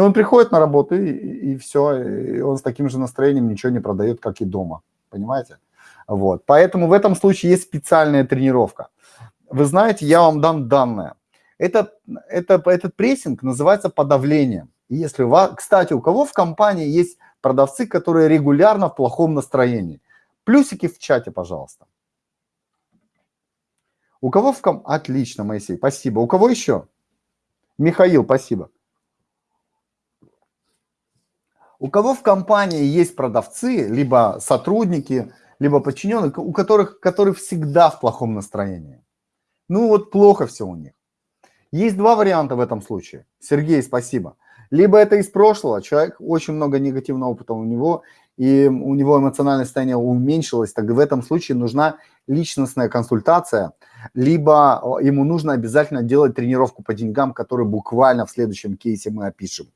И он приходит на работу, и, и все, и он с таким же настроением ничего не продает, как и дома. Понимаете? Вот. Поэтому в этом случае есть специальная тренировка. Вы знаете, я вам дам данные. Это, это, этот прессинг называется подавлением. Если у вас, кстати, у кого в компании есть продавцы, которые регулярно в плохом настроении? Плюсики в чате, пожалуйста. У кого в ком... Отлично, Моисей, спасибо. У кого еще? Михаил, спасибо. У кого в компании есть продавцы, либо сотрудники, либо подчиненные, у которых, которые всегда в плохом настроении? Ну вот плохо все у них. Есть два варианта в этом случае. Сергей, спасибо. Либо это из прошлого, человек, очень много негативного опыта у него, и у него эмоциональное состояние уменьшилось, так в этом случае нужна личностная консультация, либо ему нужно обязательно делать тренировку по деньгам, которую буквально в следующем кейсе мы опишем.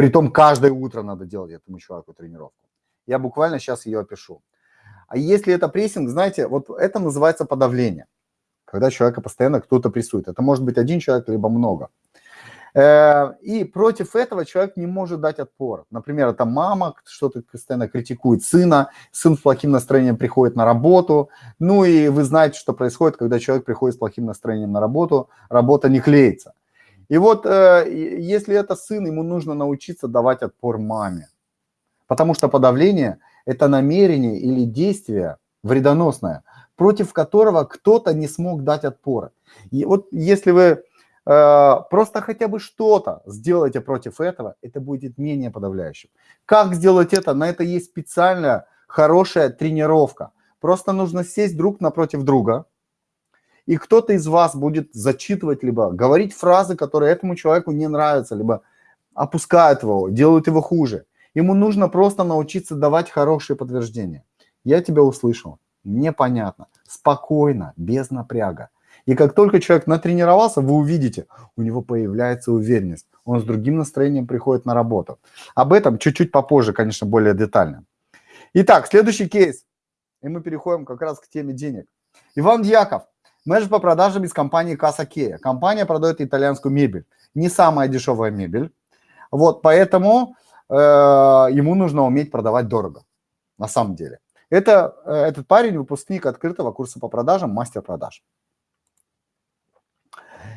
Притом каждое утро надо делать этому человеку тренировку. Я буквально сейчас ее опишу. А если это прессинг, знаете, вот это называется подавление когда человека постоянно кто-то прессует. Это может быть один человек, либо много. Э, и против этого человек не может дать отпор. Например, это мама что-то постоянно критикует сына, сын с плохим настроением приходит на работу. Ну и вы знаете, что происходит, когда человек приходит с плохим настроением на работу, работа не клеится. И вот э, если это сын, ему нужно научиться давать отпор маме. Потому что подавление – это намерение или действие вредоносное, против которого кто-то не смог дать отпора. И вот если вы э, просто хотя бы что-то сделаете против этого, это будет менее подавляющим. Как сделать это? На это есть специальная хорошая тренировка. Просто нужно сесть друг напротив друга, и кто-то из вас будет зачитывать, либо говорить фразы, которые этому человеку не нравятся, либо опускают его, делают его хуже. Ему нужно просто научиться давать хорошие подтверждения. Я тебя услышал непонятно, спокойно, без напряга. И как только человек натренировался, вы увидите, у него появляется уверенность. Он с другим настроением приходит на работу. Об этом чуть-чуть попозже, конечно, более детально. Итак, следующий кейс. И мы переходим как раз к теме денег. Иван Дьяков, менеджер по продажам из компании Каса Кея. Компания продает итальянскую мебель. Не самая дешевая мебель. Вот, поэтому э, ему нужно уметь продавать дорого, на самом деле. Это, э, этот парень выпускник открытого курса по продажам, мастер продаж.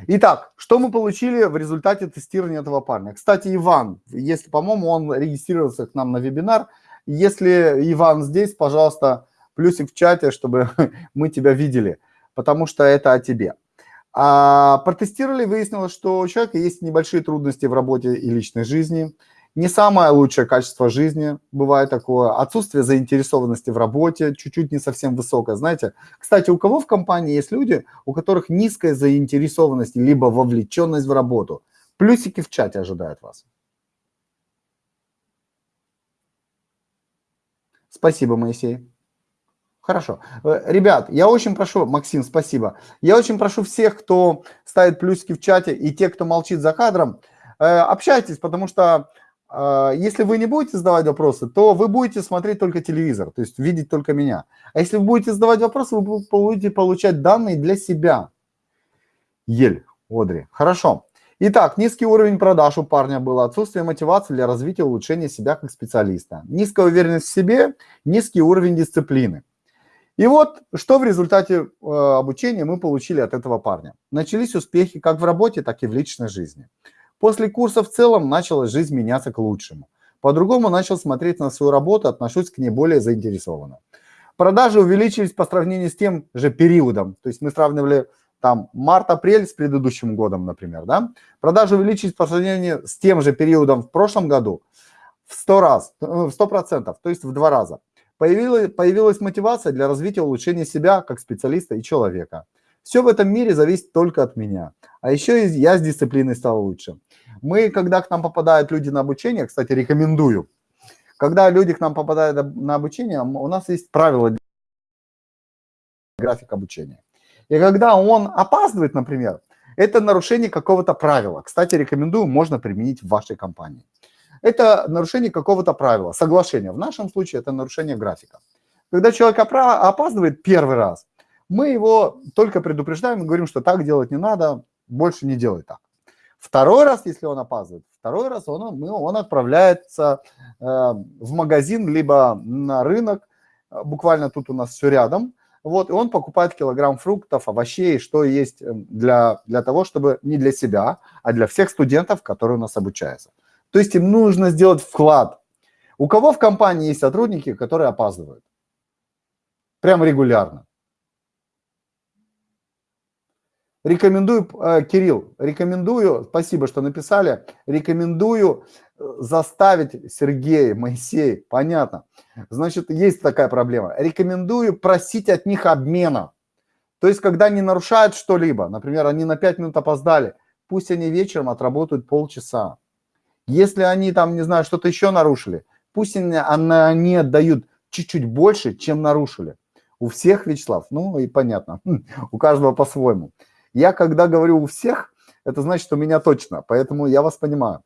Итак, что мы получили в результате тестирования этого парня? Кстати, Иван, если, по-моему, он регистрировался к нам на вебинар. Если Иван здесь, пожалуйста, плюсик в чате, чтобы мы тебя видели, потому что это о тебе. А, протестировали, выяснилось, что у человека есть небольшие трудности в работе и личной жизни – не самое лучшее качество жизни, бывает такое, отсутствие заинтересованности в работе, чуть-чуть не совсем высокое, знаете. Кстати, у кого в компании есть люди, у которых низкая заинтересованность, либо вовлеченность в работу? Плюсики в чате ожидают вас. Спасибо, Моисей. Хорошо. Э, ребят, я очень прошу, Максим, спасибо. Я очень прошу всех, кто ставит плюсики в чате, и те, кто молчит за кадром, э, общайтесь, потому что а, если вы не будете задавать вопросы, то вы будете смотреть только телевизор, то есть видеть только меня. А если вы будете задавать вопросы, вы будете получать данные для себя. Ель, Одри. Хорошо. Итак, низкий уровень продаж у парня был, отсутствие мотивации для развития и улучшения себя как специалиста, низкая уверенность в себе, низкий уровень дисциплины. И вот, что в результате э, обучения мы получили от этого парня. Начались успехи как в работе, так и в личной жизни. После курса в целом начала жизнь меняться к лучшему. По-другому начал смотреть на свою работу, отношусь к ней более заинтересованно. Продажи увеличились по сравнению с тем же периодом. То есть мы сравнивали там март-апрель с предыдущим годом, например. Да? Продажи увеличились по сравнению с тем же периодом в прошлом году в 100 раз, э, в 100%, то есть в два раза. Появилась, появилась мотивация для развития улучшения себя как специалиста и человека. Все в этом мире зависит только от меня. А еще я с дисциплиной стал лучше. Мы, когда к нам попадают люди на обучение, кстати, рекомендую, когда люди к нам попадают на обучение, у нас есть правила график обучения. И когда он опаздывает, например, это нарушение какого-то правила. Кстати, рекомендую, можно применить в вашей компании. Это нарушение какого-то правила, соглашения. В нашем случае это нарушение графика. Когда человек опаздывает первый раз, мы его только предупреждаем и говорим, что так делать не надо, больше не делай так. Второй раз, если он опаздывает, второй раз он, он отправляется э, в магазин, либо на рынок, буквально тут у нас все рядом, вот, и он покупает килограмм фруктов, овощей, что есть эм, для, для того, чтобы не для себя, а для всех студентов, которые у нас обучаются. То есть им нужно сделать вклад. У кого в компании есть сотрудники, которые опаздывают? Прям регулярно. Рекомендую, э, Кирилл, рекомендую, спасибо, что написали, рекомендую э, заставить Сергея, Моисей, понятно. Значит, есть такая проблема. Рекомендую просить от них обмена. То есть, когда они нарушают что-либо, например, они на 5 минут опоздали, пусть они вечером отработают полчаса. Если они там, не знаю, что-то еще нарушили, пусть они, они отдают чуть-чуть больше, чем нарушили. У всех, Вячеслав, ну и понятно, у каждого по-своему. Я когда говорю у всех, это значит, у меня точно, поэтому я вас понимаю.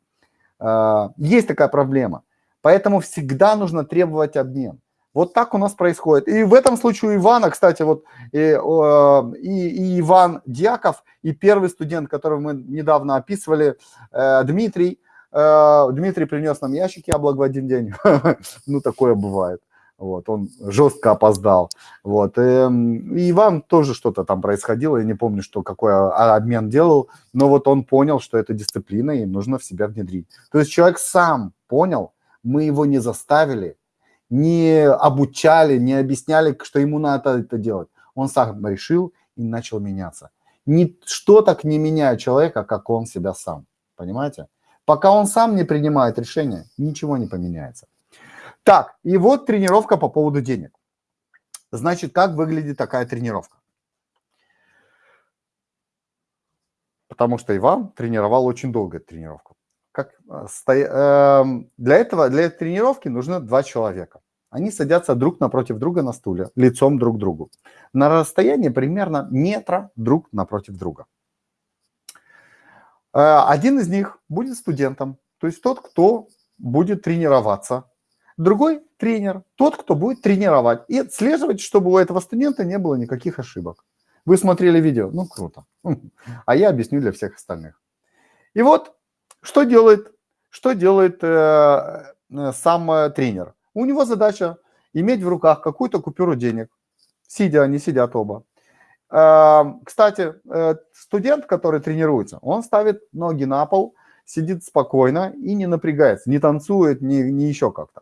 А, есть такая проблема, поэтому всегда нужно требовать обмен. Вот так у нас происходит. И в этом случае у Ивана, кстати, вот и, и, и Иван Дьяков, и первый студент, которого мы недавно описывали, э, Дмитрий, Дмитрий принес нам ящик яблок в один день. Ну, такое бывает. Вот, он жестко опоздал. Вот, эм, и, и Иван тоже что-то там происходило, я не помню, что какой обмен делал, но вот он понял, что это дисциплина, и нужно в себя внедрить. То есть человек сам понял, мы его не заставили, не обучали, не объясняли, что ему надо это делать. Он сам решил и начал меняться. Ничто так не меняет человека, как он себя сам. Понимаете? Пока он сам не принимает решения, ничего не поменяется. Так, и вот тренировка по поводу денег. Значит, как выглядит такая тренировка? Потому что Иван тренировал очень долго тренировку. Как, э, э, для этого, для этой тренировки нужны два человека. Они садятся друг напротив друга на стуле, лицом друг к другу. На расстоянии примерно метра друг напротив друга. Э, один из них будет студентом, то есть тот, кто будет тренироваться другой тренер, тот, кто будет тренировать и отслеживать, чтобы у этого студента не было никаких ошибок. Вы смотрели видео? Ну, круто. А я объясню для всех остальных. И вот, что делает, что делает э, э, сам э, тренер? У него задача иметь в руках какую-то купюру денег. Сидя, они сидят оба. Э, кстати, э, студент, который тренируется, он ставит ноги на пол, сидит спокойно и не напрягается, не танцует, не, не еще как-то.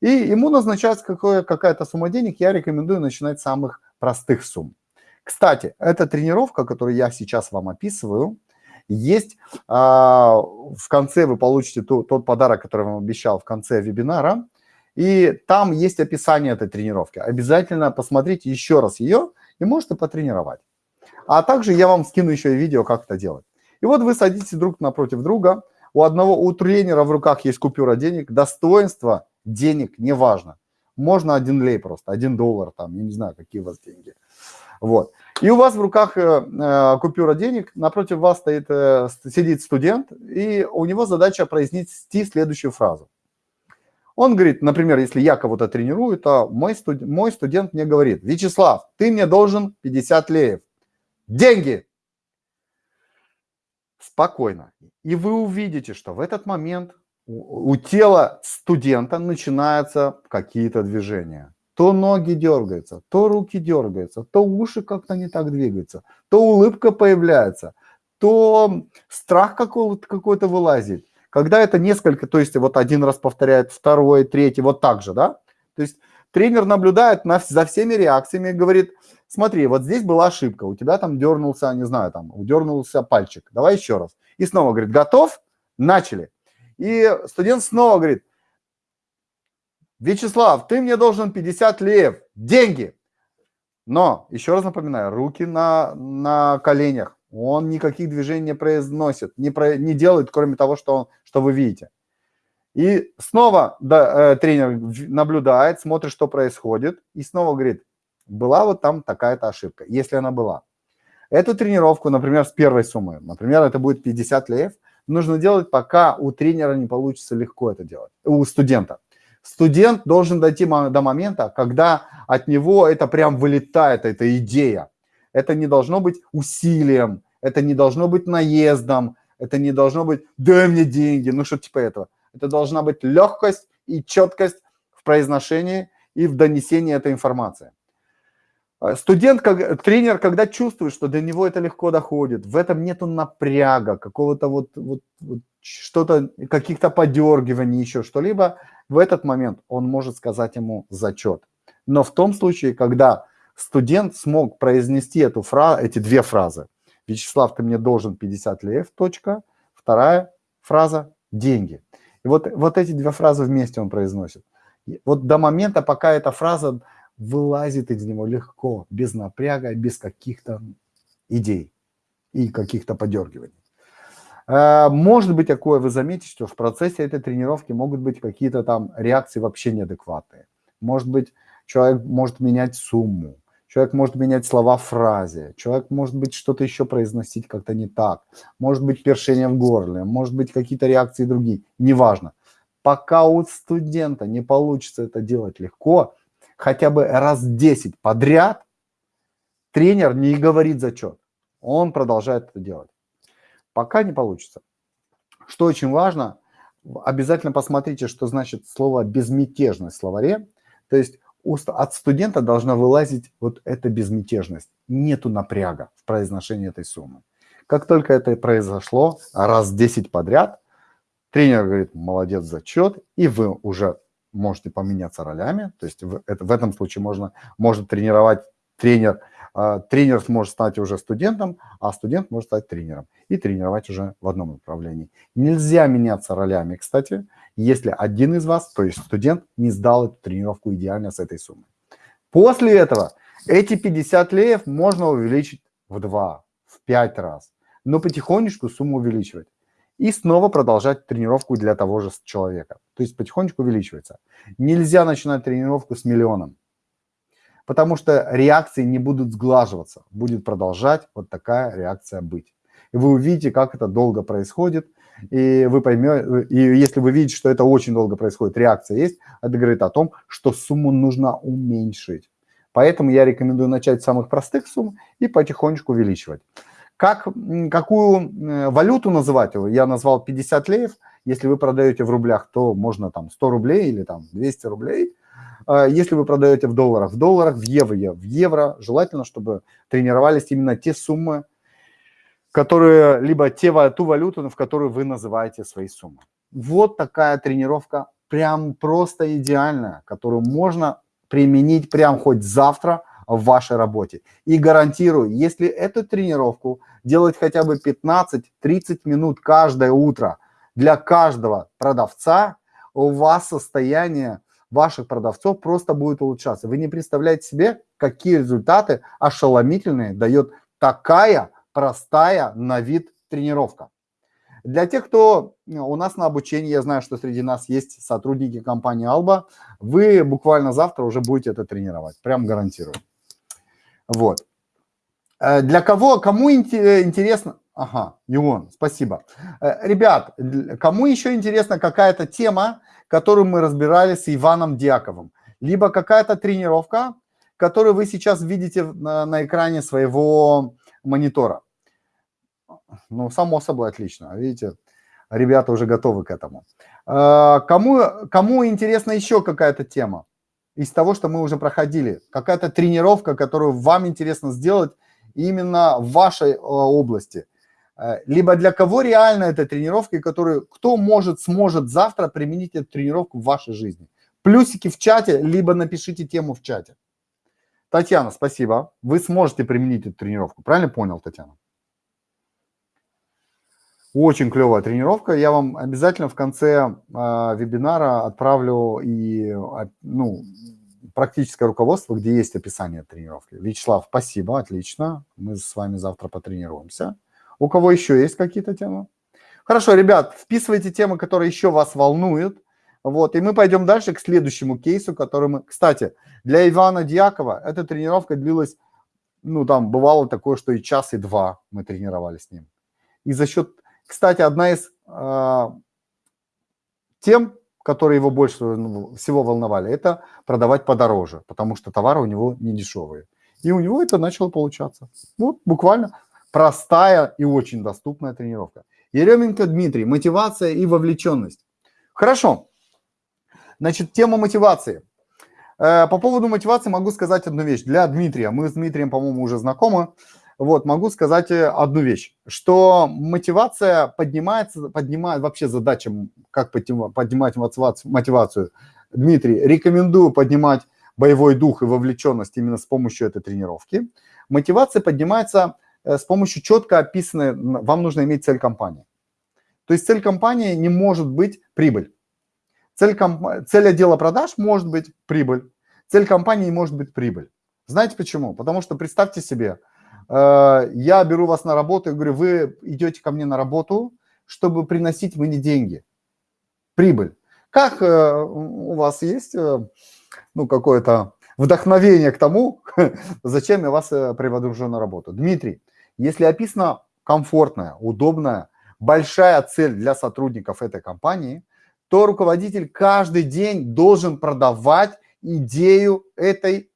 И ему назначается какая-то сумма денег, я рекомендую начинать с самых простых сумм. Кстати, эта тренировка, которую я сейчас вам описываю, есть а, в конце вы получите тот подарок, который вам обещал в конце вебинара, и там есть описание этой тренировки. Обязательно посмотрите еще раз ее и можете потренировать. А также я вам скину еще и видео, как это делать. И вот вы садитесь друг напротив друга, у одного, у тренера в руках есть купюра денег, достоинство денег, неважно. Можно один лей просто, один доллар, там, я не знаю, какие у вас деньги. Вот. И у вас в руках э, э, купюра денег, напротив вас стоит, э, сидит студент, и у него задача произнести следующую фразу. Он говорит, например, если я кого-то тренирую, то мой, студ... мой студент мне говорит, Вячеслав, ты мне должен 50 леев. Деньги! Спокойно. И вы увидите, что в этот момент у тела студента начинаются какие-то движения. То ноги дергаются, то руки дергаются, то уши как-то не так двигаются, то улыбка появляется, то страх какой-то какой вылазит. Когда это несколько, то есть вот один раз повторяет, второй, третий, вот так же, да? То есть тренер наблюдает на, за всеми реакциями и говорит, смотри, вот здесь была ошибка, у тебя там дернулся, не знаю, там, дернулся пальчик, давай еще раз. И снова говорит, готов? Начали. И студент снова говорит, Вячеслав, ты мне должен 50 лев, деньги. Но, еще раз напоминаю, руки на, на коленях. Он никаких движений не произносит, не, про, не делает, кроме того, что, он, что вы видите. И снова да, э, тренер наблюдает, смотрит, что происходит, и снова говорит, была вот там такая-то ошибка, если она была. Эту тренировку, например, с первой суммы, например, это будет 50 лев, нужно делать, пока у тренера не получится легко это делать, у студента. Студент должен дойти до момента, когда от него это прям вылетает, эта идея. Это не должно быть усилием, это не должно быть наездом, это не должно быть «дай мне деньги», ну что типа этого. Это должна быть легкость и четкость в произношении и в донесении этой информации. А, студент, как, тренер, когда чувствует, что до него это легко доходит, в этом нету напряга, какого-то вот, вот, вот что-то, каких-то подергиваний, еще что-либо, в этот момент он может сказать ему зачет. Но в том случае, когда студент смог произнести эту фра эти две фразы, Вячеслав, ты мне должен 50 лев, точка. Вторая фраза – деньги. И вот, вот эти две фразы вместе он произносит. Вот до момента, пока эта фраза вылазит из него легко, без напряга, без каких-то идей и каких-то подергиваний. Э, может быть такое, вы заметите, что в процессе этой тренировки могут быть какие-то там реакции вообще неадекватные. Может быть, человек может менять сумму, человек может менять слова в фразе, человек может быть что-то еще произносить как-то не так, может быть першение в горле, может быть какие-то реакции другие, неважно. Пока у студента не получится это делать легко, хотя бы раз 10 подряд, тренер не говорит зачет, он продолжает это делать. Пока не получится. Что очень важно, обязательно посмотрите, что значит слово «безмятежность» в словаре. То есть от студента должна вылазить вот эта безмятежность. Нету напряга в произношении этой суммы. Как только это произошло раз 10 подряд, тренер говорит «молодец, зачет», и вы уже можете поменяться ролями. То есть в, это, в этом случае можно, может тренировать тренер а, тренер может стать уже студентом, а студент может стать тренером и тренировать уже в одном направлении. Нельзя меняться ролями, кстати, если один из вас, то есть студент, не сдал эту тренировку идеально с этой суммой. После этого эти 50 леев можно увеличить в 2, в 5 раз, но потихонечку сумму увеличивать. И снова продолжать тренировку для того же человека. То есть потихонечку увеличивается. Нельзя начинать тренировку с миллионом потому что реакции не будут сглаживаться, будет продолжать вот такая реакция быть. И вы увидите, как это долго происходит, и вы поймете, и если вы видите, что это очень долго происходит, реакция есть, это говорит о том, что сумму нужно уменьшить. Поэтому я рекомендую начать с самых простых сумм и потихонечку увеличивать. Как, какую э, валюту называть? Я назвал 50 леев. Если вы продаете в рублях, то можно там 100 рублей или там 200 рублей. А, если вы продаете в долларах, в долларах, в евро, в евро, желательно, чтобы тренировались именно те суммы, которые, либо те, ту валюту, в которую вы называете свои суммы. Вот такая тренировка, прям просто идеальная, которую можно применить прям хоть завтра в вашей работе. И гарантирую, если эту тренировку делать хотя бы 15-30 минут каждое утро для каждого продавца, у вас состояние ваших продавцов просто будет улучшаться. Вы не представляете себе, какие результаты ошеломительные дает такая простая на вид тренировка. Для тех, кто у нас на обучении, я знаю, что среди нас есть сотрудники компании Alba, вы буквально завтра уже будете это тренировать, прям гарантирую. Вот. Э, для кого, кому интересно, ага, Юон, спасибо. Э, ребят, кому еще интересна какая-то тема, которую мы разбирали с Иваном Дьяковым, либо какая-то тренировка, которую вы сейчас видите на, на экране своего монитора. Ну, само собой, отлично. Видите, ребята уже готовы к этому. А, кому, кому интересна еще какая-то тема из того, что мы уже проходили? Какая-то тренировка, которую вам интересно сделать именно в вашей а, области? Э, либо для кого реально эта тренировка, и которую, кто может, сможет завтра применить эту тренировку в вашей жизни. Плюсики в чате, либо напишите тему в чате. Татьяна, спасибо. Вы сможете применить эту тренировку. Правильно понял, Татьяна? Очень клевая тренировка. Я вам обязательно в конце э, вебинара отправлю и э, ну, практическое руководство, где есть описание тренировки. Вячеслав, спасибо, отлично. Мы с вами завтра потренируемся. У кого еще есть какие-то темы? Хорошо, ребят, вписывайте темы, которые еще вас волнуют. Вот, и мы пойдем дальше к следующему кейсу, который мы... Кстати, для Ивана Дьякова эта тренировка длилась, ну, там бывало такое, что и час, и два мы тренировались с ним. И за счет... Кстати, одна из э, тем, которые его больше всего волновали, это продавать подороже, потому что товары у него не дешевые. И у него это начало получаться. Вот буквально простая и очень доступная тренировка. Еременко Дмитрий, мотивация и вовлеченность. Хорошо. Значит, тема мотивации. Э, по поводу мотивации могу сказать одну вещь. Для Дмитрия, мы с Дмитрием, по-моему, уже знакомы. Вот, могу сказать э, одну вещь, что мотивация поднимается, поднимает вообще задача, как поднимать мотивацию. Дмитрий, рекомендую поднимать боевой дух и вовлеченность именно с помощью этой тренировки. Мотивация поднимается э, с помощью четко описанной, вам нужно иметь цель компании. То есть цель компании не может быть прибыль. Цель, комп... цель отдела продаж может быть прибыль. Цель компании может быть прибыль. Знаете почему? Потому что представьте себе, э, я беру вас на работу и говорю, вы идете ко мне на работу, чтобы приносить мне деньги, прибыль. Как э, у вас есть э, ну, какое-то вдохновение к тому, зачем я вас э, приводу на работу? Дмитрий, если описана комфортная, удобная, большая цель для сотрудников этой компании, то руководитель каждый день должен продавать идею этой,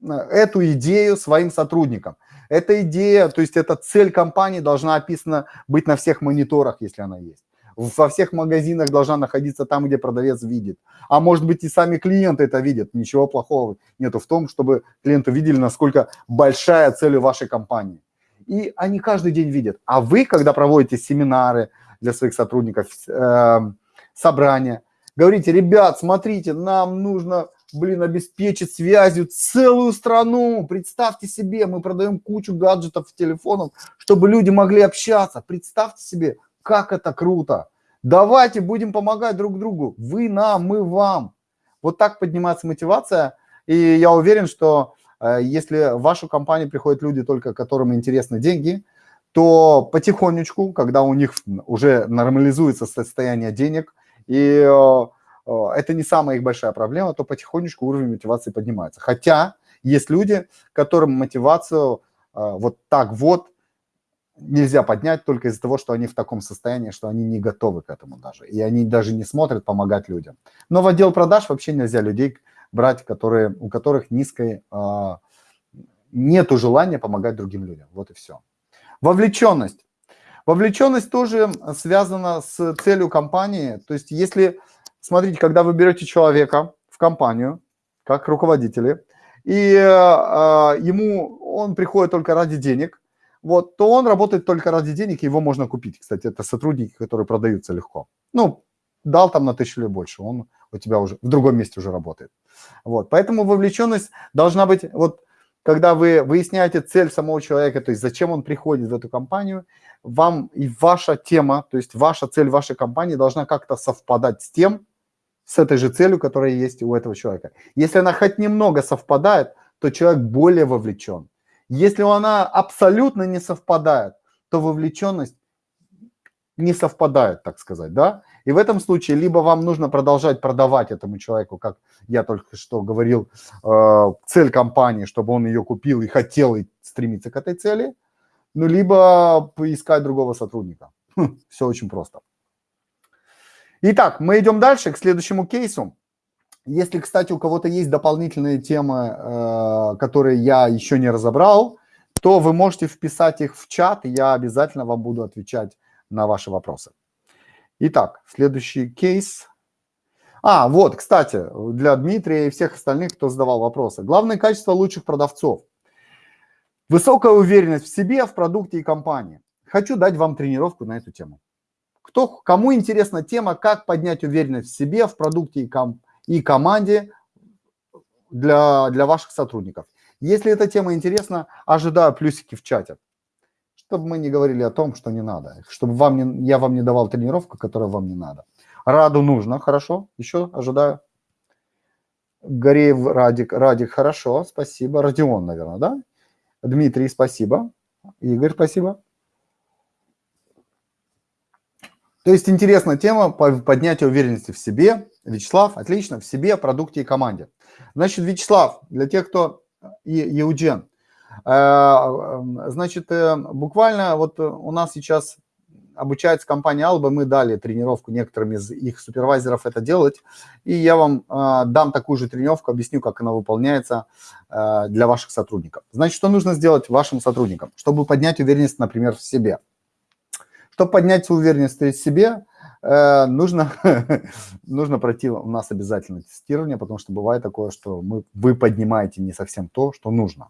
эту идею своим сотрудникам. Эта идея, то есть эта цель компании должна описана быть на всех мониторах, если она есть во всех магазинах должна находиться там, где продавец видит. А может быть и сами клиенты это видят. Ничего плохого нету в том, чтобы клиенты видели, насколько большая цель у вашей компании. И они каждый день видят. А вы, когда проводите семинары для своих сотрудников, э, собрания, говорите, ребят, смотрите, нам нужно, блин, обеспечить связью целую страну. Представьте себе, мы продаем кучу гаджетов, телефонов, чтобы люди могли общаться. Представьте себе, как это круто! Давайте будем помогать друг другу. Вы нам, мы вам. Вот так поднимается мотивация. И я уверен, что э, если в вашу компанию приходят люди только, которым интересны деньги, то потихонечку, когда у них уже нормализуется состояние денег, и э, э, это не самая их большая проблема, то потихонечку уровень мотивации поднимается. Хотя есть люди, которым мотивацию вот так вот нельзя поднять только из-за того, что они в таком состоянии, что они не готовы к этому даже. И они даже не смотрят помогать людям. Но в отдел продаж вообще нельзя людей брать, которые, у которых низкой, э, нету желания помогать другим людям. Вот и все. Вовлеченность. Вовлеченность тоже связана с целью компании. То есть если, смотрите, когда вы берете человека в компанию, как руководители, и э, ему он приходит только ради денег, вот, то он работает только ради денег, его можно купить. Кстати, это сотрудники, которые продаются легко. Ну, дал там на тысячу или больше, он у тебя уже в другом месте уже работает. Вот, поэтому вовлеченность должна быть, вот, когда вы выясняете цель самого человека, то есть зачем он приходит в эту компанию, вам и ваша тема, то есть ваша цель вашей компании должна как-то совпадать с тем, с этой же целью, которая есть у этого человека. Если она хоть немного совпадает, то человек более вовлечен. Если она абсолютно не совпадает, то вовлеченность не совпадает, так сказать, да? И в этом случае либо вам нужно продолжать продавать этому человеку, как я только что говорил, э, цель компании, чтобы он ее купил и хотел и стремиться к этой цели, ну, либо поискать другого сотрудника. Хм, все очень просто. Итак, мы идем дальше к следующему кейсу. Если, кстати, у кого-то есть дополнительные темы, э, которые я еще не разобрал, то вы можете вписать их в чат, и я обязательно вам буду отвечать на ваши вопросы. Итак, следующий кейс. А, вот, кстати, для Дмитрия и всех остальных, кто задавал вопросы. Главное качество лучших продавцов. Высокая уверенность в себе, в продукте и компании. Хочу дать вам тренировку на эту тему. Кто, кому интересна тема, как поднять уверенность в себе, в продукте и компании, и команде для, для ваших сотрудников. Если эта тема интересна, ожидаю плюсики в чате, чтобы мы не говорили о том, что не надо, чтобы вам не, я вам не давал тренировку, которая вам не надо. Раду нужно, хорошо, еще ожидаю. Гореев Радик, Радик, хорошо, спасибо. Родион, наверное, да? Дмитрий, спасибо. Игорь, спасибо. То есть интересная тема поднятия уверенности в себе. Вячеслав, отлично, в себе, продукте и команде. Значит, Вячеслав, для тех, кто и э, значит, э, буквально вот у нас сейчас обучается компания Alba, мы дали тренировку некоторым из их супервайзеров это делать, и я вам э, дам такую же тренировку, объясню, как она выполняется для ваших сотрудников. Значит, что нужно сделать вашим сотрудникам, чтобы поднять уверенность, например, в себе – чтобы поднять уверенность в себе, э, нужно, нужно пройти у нас обязательно тестирование, потому что бывает такое, что мы, вы поднимаете не совсем то, что нужно.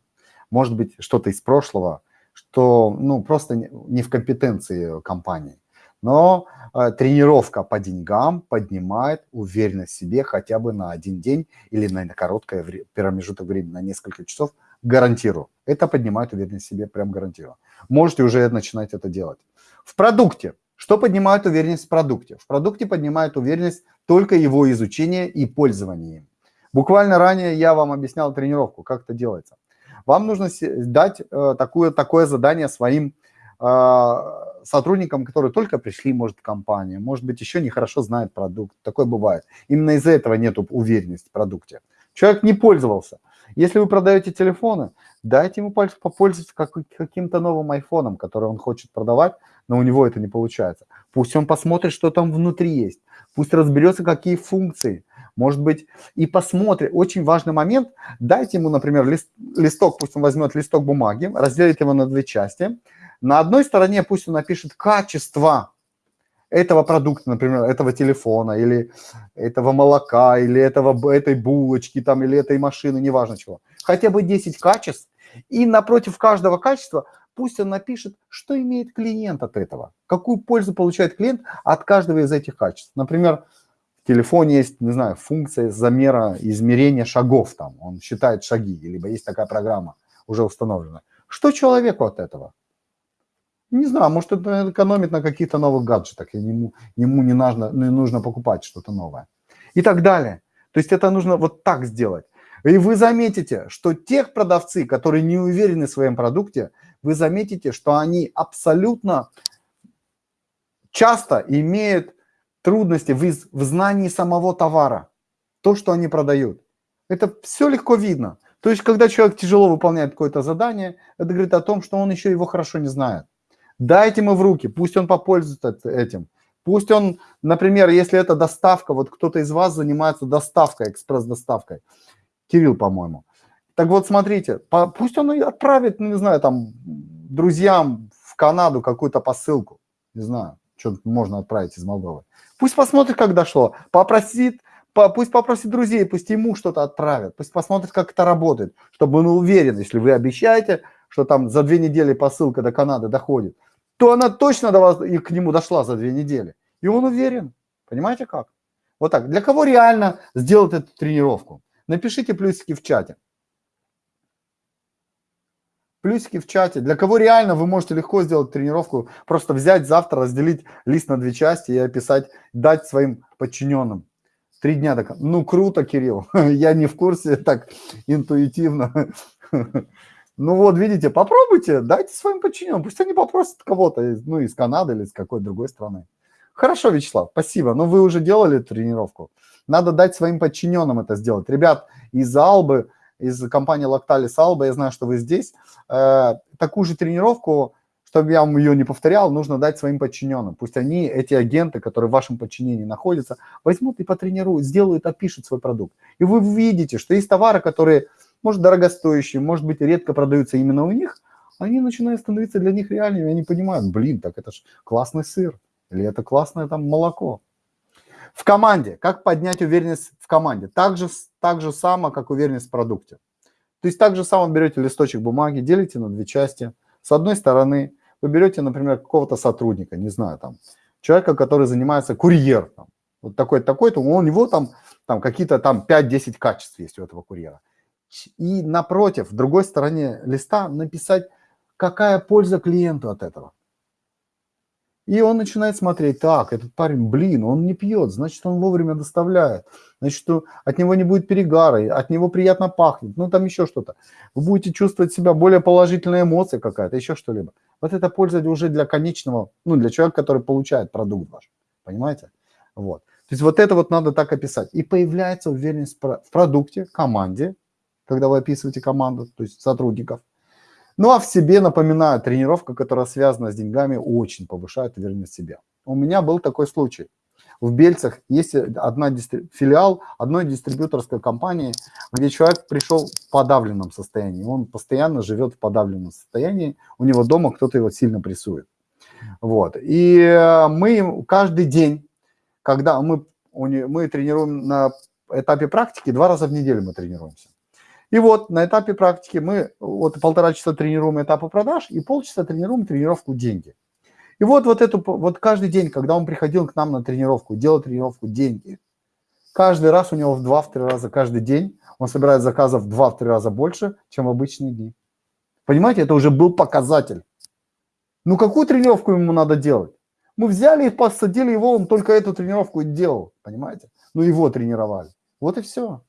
Может быть, что-то из прошлого, что ну, просто не в компетенции компании. Но э, тренировка по деньгам поднимает уверенность в себе хотя бы на один день или на, на короткое промежуток времени, на несколько часов гарантирую. Это поднимает уверенность в себе, прям гарантирую. Можете уже начинать это делать. В продукте. Что поднимает уверенность в продукте? В продукте поднимает уверенность только его изучение и пользование им. Буквально ранее я вам объяснял тренировку, как это делается. Вам нужно дать э, такое, такое задание своим э, сотрудникам, которые только пришли, может, в компанию, может быть, еще не хорошо знают продукт. Такое бывает. Именно из-за этого нет уверенности в продукте. Человек не пользовался. Если вы продаете телефоны, дайте ему попользоваться как, каким-то новым айфоном, который он хочет продавать, но у него это не получается. Пусть он посмотрит, что там внутри есть. Пусть разберется, какие функции. Может быть, и посмотрит. Очень важный момент. Дайте ему, например, лист, листок, пусть он возьмет листок бумаги, разделит его на две части. На одной стороне пусть он напишет качество этого продукта, например, этого телефона, или этого молока, или этого, этой булочки, там, или этой машины, неважно чего. Хотя бы 10 качеств. И напротив каждого качества пусть он напишет, что имеет клиент от этого, какую пользу получает клиент от каждого из этих качеств. Например, в телефоне есть, не знаю, функция замера, измерения шагов там, он считает шаги, либо есть такая программа уже установлена. Что человеку от этого? Не знаю, может, это экономит на каких-то новых гаджетах, и ему, ему не, нужно, не нужно покупать что-то новое. И так далее. То есть это нужно вот так сделать. И вы заметите, что тех продавцы, которые не уверены в своем продукте, вы заметите, что они абсолютно часто имеют трудности в, в знании самого товара, то, что они продают. Это все легко видно. То есть, когда человек тяжело выполняет какое-то задание, это говорит о том, что он еще его хорошо не знает. Дайте ему в руки, пусть он попользуется этим. Пусть он, например, если это доставка, вот кто-то из вас занимается доставкой, экспресс-доставкой, Кирилл, по-моему. Так вот, смотрите, пусть он отправит, ну, не знаю, там, друзьям в Канаду какую-то посылку, не знаю, что можно отправить из Молдовы. Пусть посмотрит, как дошло, попросит, по, пусть попросит друзей, пусть ему что-то отправят, пусть посмотрит, как это работает, чтобы он уверен, если вы обещаете, что там за две недели посылка до Канады доходит, то она точно до вас и к нему дошла за две недели. И он уверен. Понимаете как? Вот так. Для кого реально сделать эту тренировку? Напишите плюсики в чате. Плюсики в чате. Для кого реально вы можете легко сделать тренировку, просто взять завтра, разделить лист на две части и описать, дать своим подчиненным. Три дня так. Ну, круто, Кирилл. Я не в курсе так интуитивно. Ну вот, видите, попробуйте, дайте своим подчиненным, пусть они попросят кого-то, ну, из Канады или из какой-то другой страны. Хорошо, Вячеслав, спасибо, но вы уже делали тренировку. Надо дать своим подчиненным это сделать. Ребят из Албы, из компании Lactalis Alba, я знаю, что вы здесь, э, такую же тренировку, чтобы я вам ее не повторял, нужно дать своим подчиненным. Пусть они, эти агенты, которые в вашем подчинении находятся, возьмут и потренируют, сделают, опишут свой продукт. И вы увидите, что есть товары, которые может, дорогостоящие, может быть, редко продаются именно у них, они начинают становиться для них реальными, они понимают, блин, так это же классный сыр, или это классное там молоко. В команде, как поднять уверенность в команде? Так же, так же само, как уверенность в продукте. То есть так же само берете листочек бумаги, делите на две части. С одной стороны, вы берете, например, какого-то сотрудника, не знаю, там, человека, который занимается курьер, там, вот такой-то, такой-то, у него там, там какие-то там 5-10 качеств есть у этого курьера и напротив, в другой стороне листа написать, какая польза клиенту от этого. И он начинает смотреть, так, этот парень, блин, он не пьет, значит, он вовремя доставляет, значит, от него не будет перегара, от него приятно пахнет, ну, там еще что-то. Вы будете чувствовать себя более положительная эмоция какая-то, еще что-либо. Вот это польза уже для конечного, ну, для человека, который получает продукт ваш, понимаете? Вот. То есть вот это вот надо так описать. И появляется уверенность в продукте, команде, когда вы описываете команду, то есть сотрудников. Ну а в себе, напоминаю, тренировка, которая связана с деньгами, очень повышает уверенность в себе. У меня был такой случай. В Бельцах есть одна филиал одной дистрибьюторской компании, где человек пришел в подавленном состоянии. Он постоянно живет в подавленном состоянии, у него дома кто-то его сильно прессует. Вот. И мы каждый день, когда мы, мы тренируем на этапе практики, два раза в неделю мы тренируемся. И вот на этапе практики мы вот полтора часа тренируем этапы продаж и полчаса тренируем тренировку деньги. И вот, вот, эту, вот каждый день, когда он приходил к нам на тренировку, делал тренировку деньги, каждый раз у него в два-три раза каждый день он собирает заказов в 2-3 раза больше, чем в обычные дни. Понимаете, это уже был показатель. Ну, какую тренировку ему надо делать? Мы взяли и посадили его, он только эту тренировку делал, понимаете? Ну, его тренировали. Вот и все.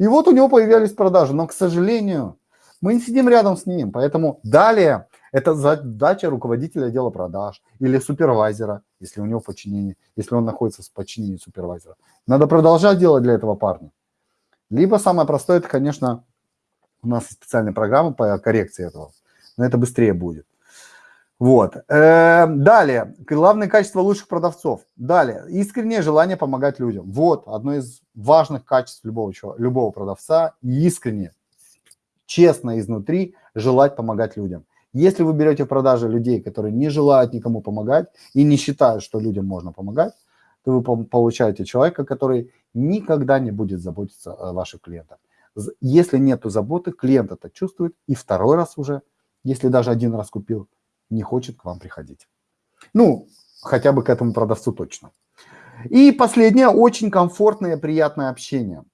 И вот у него появлялись продажи, но, к сожалению, мы не сидим рядом с ним, поэтому далее это задача руководителя отдела продаж или супервайзера, если у него подчинение, если он находится в подчинении супервайзера. Надо продолжать делать для этого парня. Либо самое простое, это, конечно, у нас специальная программа по коррекции этого, но это быстрее будет. Вот. Эм, далее, главное качество лучших продавцов. Далее, искреннее желание помогать людям. Вот одно из важных качеств любого, любого продавца. Искренне, честно изнутри желать помогать людям. Если вы берете в продаже людей, которые не желают никому помогать и не считают, что людям можно помогать, то вы получаете человека, который никогда не будет заботиться о ваших клиентах. Если нет заботы, клиент это чувствует и второй раз уже, если даже один раз купил, не хочет к вам приходить. Ну, хотя бы к этому продавцу точно. И последнее, очень комфортное, приятное общение.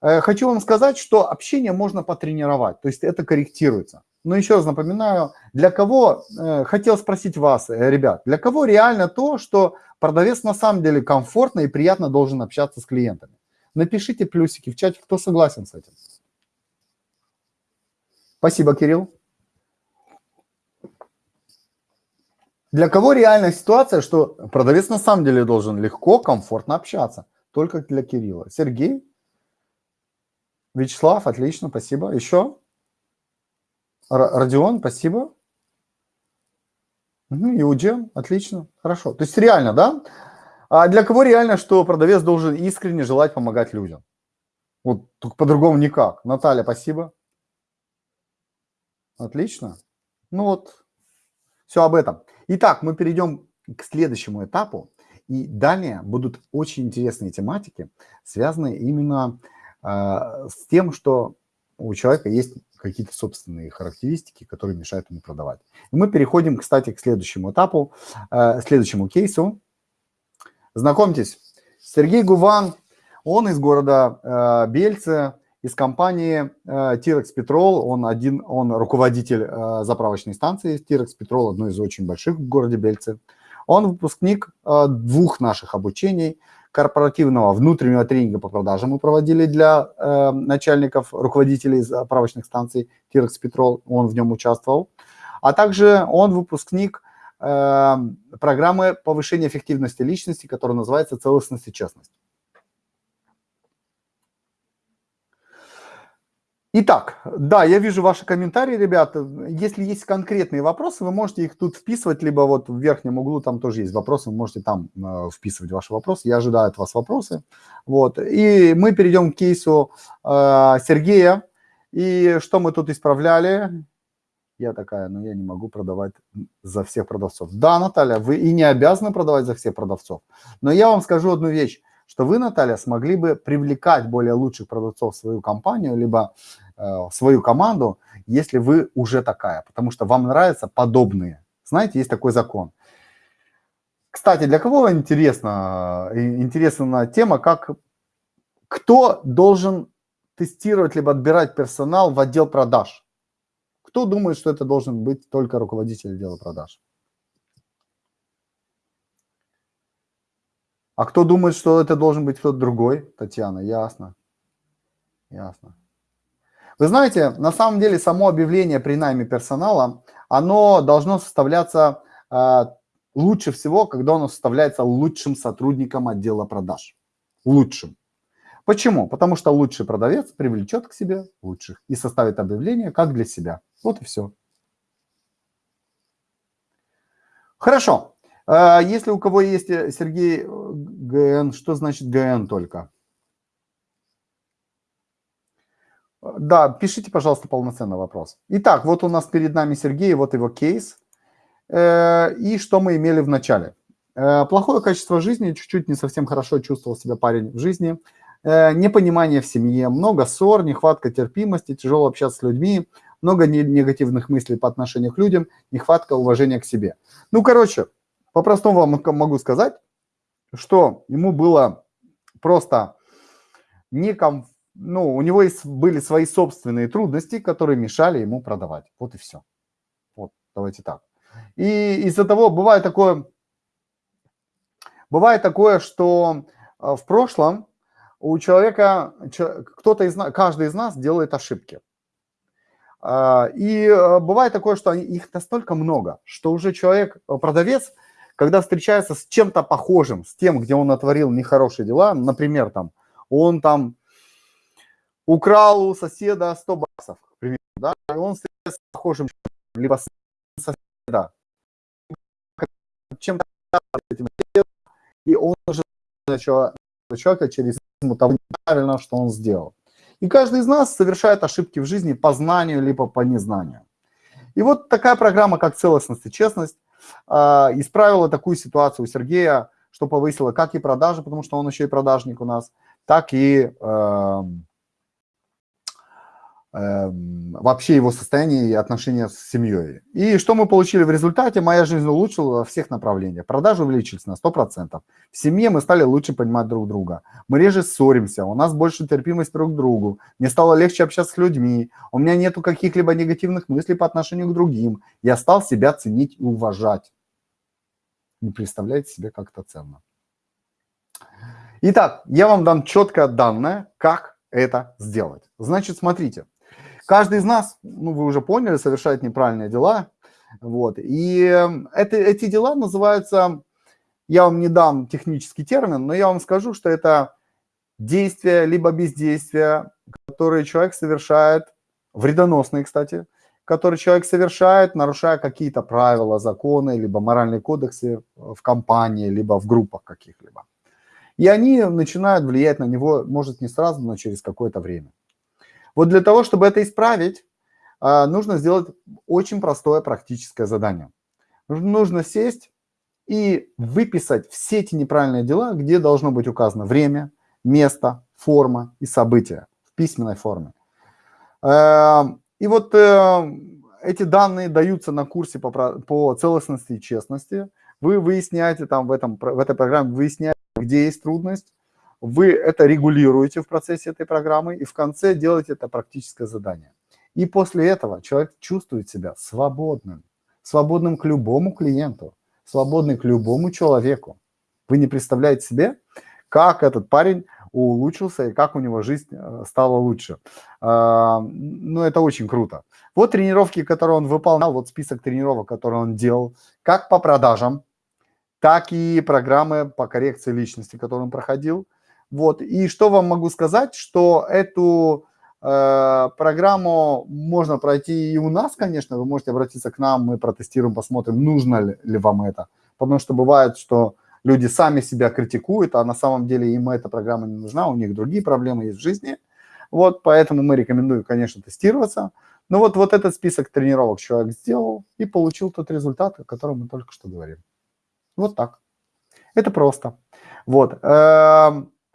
Э, хочу вам сказать, что общение можно потренировать, то есть это корректируется. Но еще раз напоминаю, для кого, э, хотел спросить вас, э, ребят, для кого реально то, что продавец на самом деле комфортно и приятно должен общаться с клиентами? Напишите плюсики в чате, кто согласен с этим. Спасибо, Кирилл. Для кого реальная ситуация, что продавец на самом деле должен легко, комфортно общаться? Только для Кирилла. Сергей? Вячеслав, отлично, спасибо. Еще? Родион, спасибо. Угу, Иуден, отлично, хорошо. То есть реально, да? А для кого реально, что продавец должен искренне желать помогать людям? Вот по-другому никак. Наталья, спасибо. Отлично. Ну вот, все об этом. Итак, мы перейдем к следующему этапу. И далее будут очень интересные тематики, связанные именно э, с тем, что у человека есть какие-то собственные характеристики, которые мешают ему продавать. И мы переходим, кстати, к следующему этапу, э, следующему кейсу. Знакомьтесь, Сергей Гуван, он из города э, Бельце, из компании э, Тирекс Петрол. Он один, он руководитель э, заправочной станции Тирекс Петрол, одной из очень больших в городе Бельце. Он выпускник э, двух наших обучений корпоративного внутреннего тренинга по продажам мы проводили для э, начальников, руководителей заправочных станций Тирекс Петрол, он в нем участвовал. А также он выпускник э, программы повышения эффективности личности, которая называется «Целостность и честность». Итак, да, я вижу ваши комментарии, ребята. Если есть конкретные вопросы, вы можете их тут вписывать, либо вот в верхнем углу там тоже есть вопросы, вы можете там э, вписывать ваши вопросы. Я ожидаю от вас вопросы. Вот. И мы перейдем к кейсу э, Сергея. И что мы тут исправляли? Я такая, ну я не могу продавать за всех продавцов. Да, Наталья, вы и не обязаны продавать за всех продавцов. Но я вам скажу одну вещь, что вы, Наталья, смогли бы привлекать более лучших продавцов в свою компанию, либо свою команду, если вы уже такая, потому что вам нравятся подобные. Знаете, есть такой закон. Кстати, для кого интересна, э, интересна тема, как кто должен тестировать либо отбирать персонал в отдел продаж? Кто думает, что это должен быть только руководитель отдела продаж? А кто думает, что это должен быть кто-то другой? Татьяна, ясно. Ясно. Вы знаете, на самом деле само объявление при найме персонала, оно должно составляться э, лучше всего, когда оно составляется лучшим сотрудником отдела продаж. Лучшим. Почему? Потому что лучший продавец привлечет к себе лучших и составит объявление как для себя. Вот и все. Хорошо. Э, если у кого есть, э, Сергей, э, ГН, что значит ГН только? Да, пишите, пожалуйста, полноценный вопрос. Итак, вот у нас перед нами Сергей, вот его кейс. Э, и что мы имели в начале? Э, плохое качество жизни, чуть-чуть не совсем хорошо чувствовал себя парень в жизни. Э, непонимание в семье, много ссор, нехватка терпимости, тяжело общаться с людьми, много негативных мыслей по отношению к людям, нехватка уважения к себе. Ну, короче, по-простому вам могу сказать, что ему было просто некомфортно ну, у него есть, были свои собственные трудности, которые мешали ему продавать. Вот и все. Вот, давайте так. И из-за того бывает такое, бывает такое, что э, в прошлом у человека, кто-то из нас, каждый из нас делает ошибки. А, и э, бывает такое, что их настолько много, что уже человек, э, продавец, когда встречается с чем-то похожим, с тем, где он натворил нехорошие дела, например, там, он там украл у соседа 100 баксов, к примеру, да, и он встречается с похожим, либо соседа, чем-то этим, и он уже человека через того неправильно, что он сделал. И каждый из нас совершает ошибки в жизни по знанию, либо по незнанию. И вот такая программа, как целостность и честность, а, исправила такую ситуацию у Сергея, что повысила как и продажи, потому что он еще и продажник у нас, так и Эм, вообще его состояние и отношения с семьей. И что мы получили в результате? Моя жизнь улучшилась во всех направлениях. Продажи увеличились на 100%. В семье мы стали лучше понимать друг друга. Мы реже ссоримся, у нас больше терпимость друг к другу. Мне стало легче общаться с людьми. У меня нету каких-либо негативных мыслей по отношению к другим. Я стал себя ценить и уважать. Не представляете себе, как это ценно. Итак, я вам дам четкое данное, как это сделать. Значит, смотрите. Каждый из нас, ну, вы уже поняли, совершает неправильные дела. Вот. И эм, это, эти дела называются, я вам не дам технический термин, но я вам скажу, что это действия либо бездействия, которые человек совершает, вредоносные, кстати, которые человек совершает, нарушая какие-то правила, законы, либо моральные кодексы в компании, либо в группах каких-либо. И они начинают влиять на него, может, не сразу, но через какое-то время. Вот для того, чтобы это исправить, а, нужно сделать очень простое практическое задание. Нужно сесть и выписать все эти неправильные дела, где должно быть указано время, место, форма и события в письменной форме. Эм, и вот э, эти данные даются на курсе по, по целостности и честности. Вы выясняете там в, этом, в этой программе, выясняете, где есть трудность, вы это регулируете в процессе этой программы и в конце делаете это практическое задание. И после этого человек чувствует себя свободным, свободным к любому клиенту, свободным к любому человеку. Вы не представляете себе, как этот парень улучшился и как у него жизнь э, стала лучше. А, ну, это очень круто. Вот тренировки, которые он выполнял, вот список тренировок, которые он делал, как по продажам, так и программы по коррекции личности, которые он проходил, вот. И что вам могу сказать, что эту э, программу можно пройти и у нас, конечно, вы можете обратиться к нам, мы протестируем, посмотрим, нужно ли, ли вам это. Потому что бывает, что люди сами себя критикуют, а на самом деле им эта программа не нужна, у них другие проблемы есть в жизни. Вот, поэтому мы рекомендуем, конечно, тестироваться. Но вот, вот этот список тренировок человек сделал и получил тот результат, о котором мы только что говорим. Вот так. Это просто. Вот.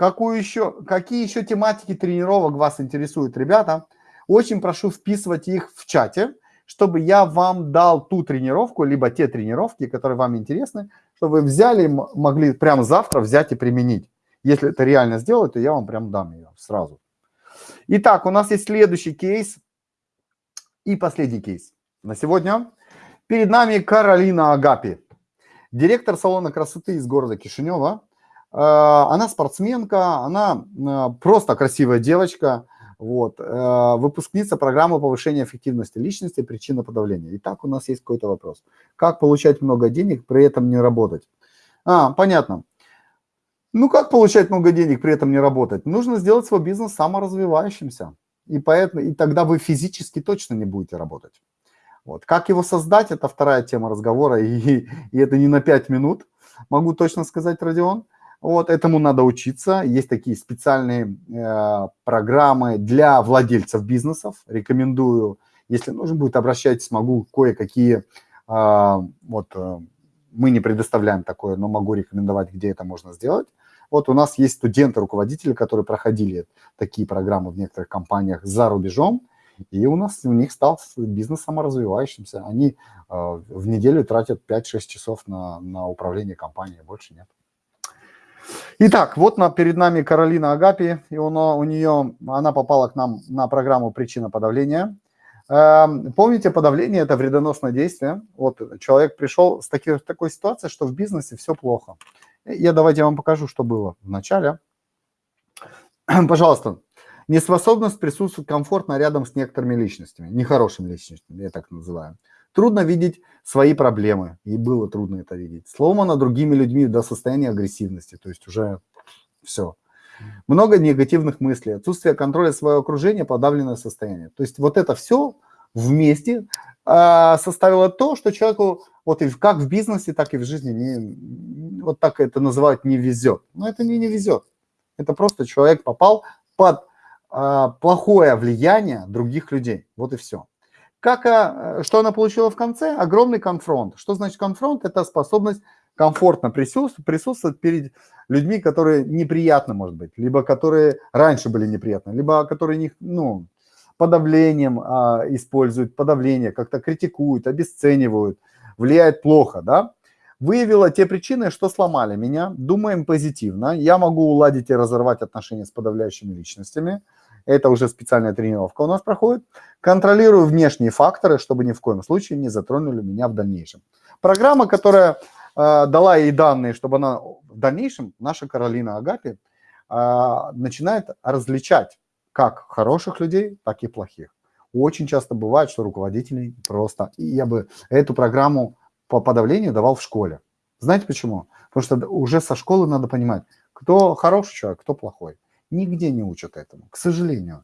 Какую еще, какие еще тематики тренировок вас интересуют, ребята? Очень прошу вписывать их в чате, чтобы я вам дал ту тренировку, либо те тренировки, которые вам интересны, чтобы вы взяли, могли прямо завтра взять и применить. Если это реально сделать, то я вам прям дам ее сразу. Итак, у нас есть следующий кейс и последний кейс на сегодня. Перед нами Каролина Агапи, директор салона красоты из города Кишинева. Э, она спортсменка, она э, просто красивая девочка, вот, э, выпускница программы повышения эффективности личности, причина подавления. Итак, у нас есть какой-то вопрос. Как получать много денег, при этом не работать? А, понятно. Ну, как получать много денег, при этом не работать? Нужно сделать свой бизнес саморазвивающимся. И, поэтому, и тогда вы физически точно не будете работать. Вот. Как его создать, это вторая тема разговора, и, и это не на 5 минут, могу точно сказать, Родион. Вот этому надо учиться. Есть такие специальные э, программы для владельцев бизнесов. Рекомендую, если нужно будет, обращайтесь, могу кое-какие, э, вот э, мы не предоставляем такое, но могу рекомендовать, где это можно сделать. Вот у нас есть студенты-руководители, которые проходили такие программы в некоторых компаниях за рубежом, и у нас у них стал бизнес саморазвивающимся. Они э, в неделю тратят 5-6 часов на, на управление компанией, больше нет. Итак, вот на, перед нами Каролина Агапи, и он, у нее, она попала к нам на программу «Причина подавления». Эм, помните, подавление – это вредоносное действие. Вот человек пришел с таки, такой ситуацией, что в бизнесе все плохо. Я давайте вам покажу, что было в начале. Пожалуйста, неспособность присутствовать комфортно рядом с некоторыми личностями, нехорошими личностями, я так называю. Трудно видеть свои проблемы, и было трудно это видеть. Сломано другими людьми до состояния агрессивности, то есть уже все. Много негативных мыслей, отсутствие контроля своего окружения, подавленное состояние. То есть вот это все вместе э, составило то, что человеку вот и как в бизнесе, так и в жизни не, вот так это называют не везет. Но это не не везет. Это просто человек попал под э, плохое влияние других людей. Вот и все. Как, э, что она получила в конце? Огромный конфронт. Что значит конфронт? Это способность комфортно присутствовать, перед людьми, которые неприятны, может быть, либо которые раньше были неприятны, либо которые не, ну, подавлением а, используют, подавление, как-то критикуют, обесценивают, влияет плохо, да? Выявила те причины, что сломали меня, думаем позитивно, я могу уладить и разорвать отношения с подавляющими личностями, это уже специальная тренировка у нас проходит. Контролирую внешние факторы, чтобы ни в коем случае не затронули меня в дальнейшем. Программа, которая э, дала ей данные, чтобы она в дальнейшем, наша Каролина Агапи, э, начинает различать как хороших людей, так и плохих. Очень часто бывает, что руководители просто... И я бы эту программу по подавлению давал в школе. Знаете почему? Потому что уже со школы надо понимать, кто хороший человек, кто плохой. Нигде не учат этому, к сожалению.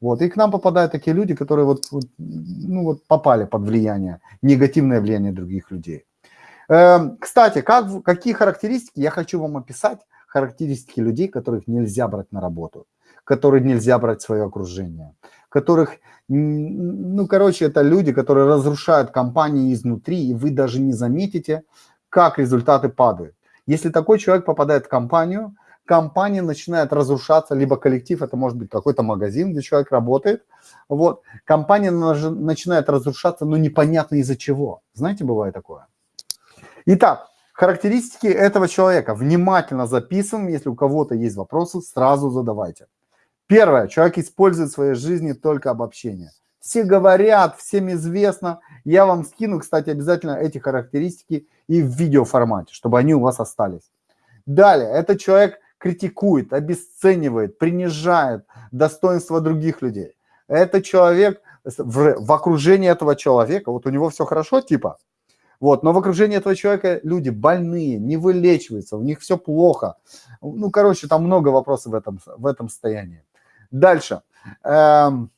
Вот. И к нам попадают такие люди, которые вот, вот, ну, вот попали под влияние, негативное влияние других людей. Эм, кстати, как, какие характеристики, я хочу вам описать характеристики людей, которых нельзя брать на работу, которых нельзя брать в свое окружение, которых, ну, короче, это люди, которые разрушают компании изнутри, и вы даже не заметите, как результаты падают. Если такой человек попадает в компанию, компания начинает разрушаться, либо коллектив, это может быть какой-то магазин, где человек работает, вот, компания начинает разрушаться, но непонятно из-за чего. Знаете, бывает такое. Итак, характеристики этого человека внимательно записываем, если у кого-то есть вопросы, сразу задавайте. Первое, человек использует в своей жизни только обобщение. Все говорят, всем известно. Я вам скину, кстати, обязательно эти характеристики и в видеоформате, чтобы они у вас остались. Далее, этот человек критикует, обесценивает, принижает достоинство других людей. Это человек, в, в окружении этого человека, вот у него все хорошо типа, вот, но в окружении этого человека люди больные, не вылечиваются, у них все плохо. Ну, короче, там много вопросов в этом, в этом состоянии. Дальше. Эм,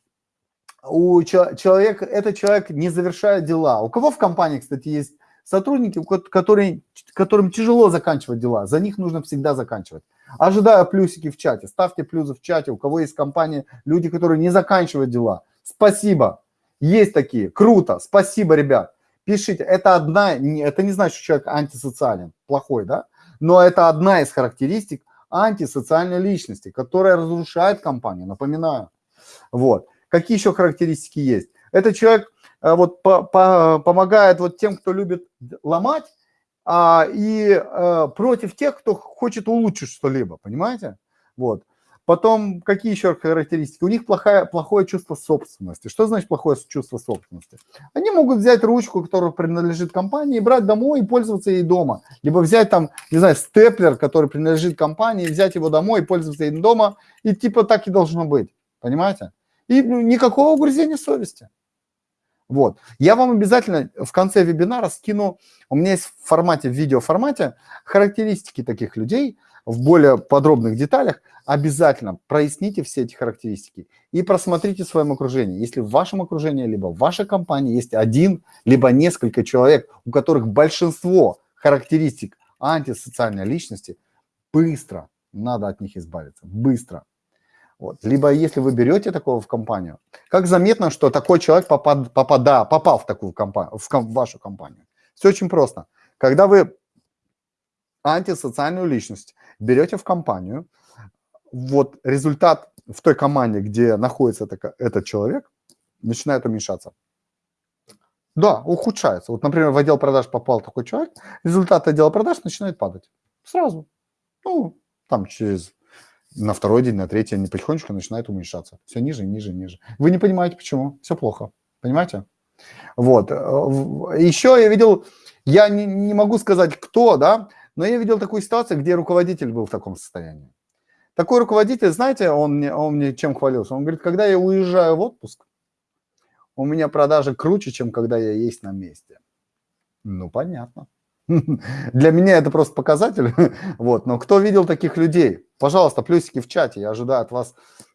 у человека, этот человек не завершает дела. У кого в компании, кстати, есть сотрудники, которые, которым тяжело заканчивать дела, за них нужно всегда заканчивать. Ожидаю плюсики в чате. Ставьте плюсы в чате, у кого есть компания, люди, которые не заканчивают дела. Спасибо. Есть такие. Круто. Спасибо, ребят. Пишите. Это одна, это не значит, что человек антисоциален, плохой, да? Но это одна из характеристик антисоциальной личности, которая разрушает компанию, напоминаю. Вот. Какие еще характеристики есть? Этот человек вот по, по, помогает вот тем, кто любит ломать, а, и а, против тех, кто хочет улучшить что-либо, понимаете? Вот. Потом, какие еще характеристики? У них плохое, плохое чувство собственности. Что значит плохое чувство собственности? Они могут взять ручку, которая принадлежит компании, брать домой и пользоваться ей дома. Либо взять там, не знаю, степлер, который принадлежит компании, взять его домой и пользоваться им дома. И типа так и должно быть. Понимаете? И ну, никакого угрызения совести. Вот. Я вам обязательно в конце вебинара скину, у меня есть в формате, в видеоформате, характеристики таких людей в более подробных деталях. Обязательно проясните все эти характеристики и просмотрите в своем окружении. Если в вашем окружении, либо в вашей компании есть один, либо несколько человек, у которых большинство характеристик антисоциальной личности, быстро надо от них избавиться, быстро. Вот. Либо если вы берете такого в компанию, как заметно, что такой человек попад, попада, попал в такую компанию, в, ком, в вашу компанию. Все очень просто. Когда вы антисоциальную личность берете в компанию, вот результат в той команде, где находится это, этот человек, начинает уменьшаться. Да, ухудшается. Вот, например, в отдел продаж попал такой человек, результат отдела продаж начинает падать. Сразу. Ну, там через на второй день, на третий они потихонечку начинают уменьшаться. Все ниже, ниже, ниже. Вы не понимаете, почему. Все плохо. Понимаете? Вот. Э, Еще я видел, я не, не могу сказать, кто, да, но я видел такую ситуацию, где руководитель был в таком состоянии. Такой руководитель, знаете, он мне, он мне чем хвалился? Он говорит, когда я уезжаю в отпуск, у меня продажи круче, чем когда я есть на месте. Ну, понятно. Для меня это просто показатель. Вот. Но кто видел таких людей? Пожалуйста, плюсики в чате. Я ожидаю от вас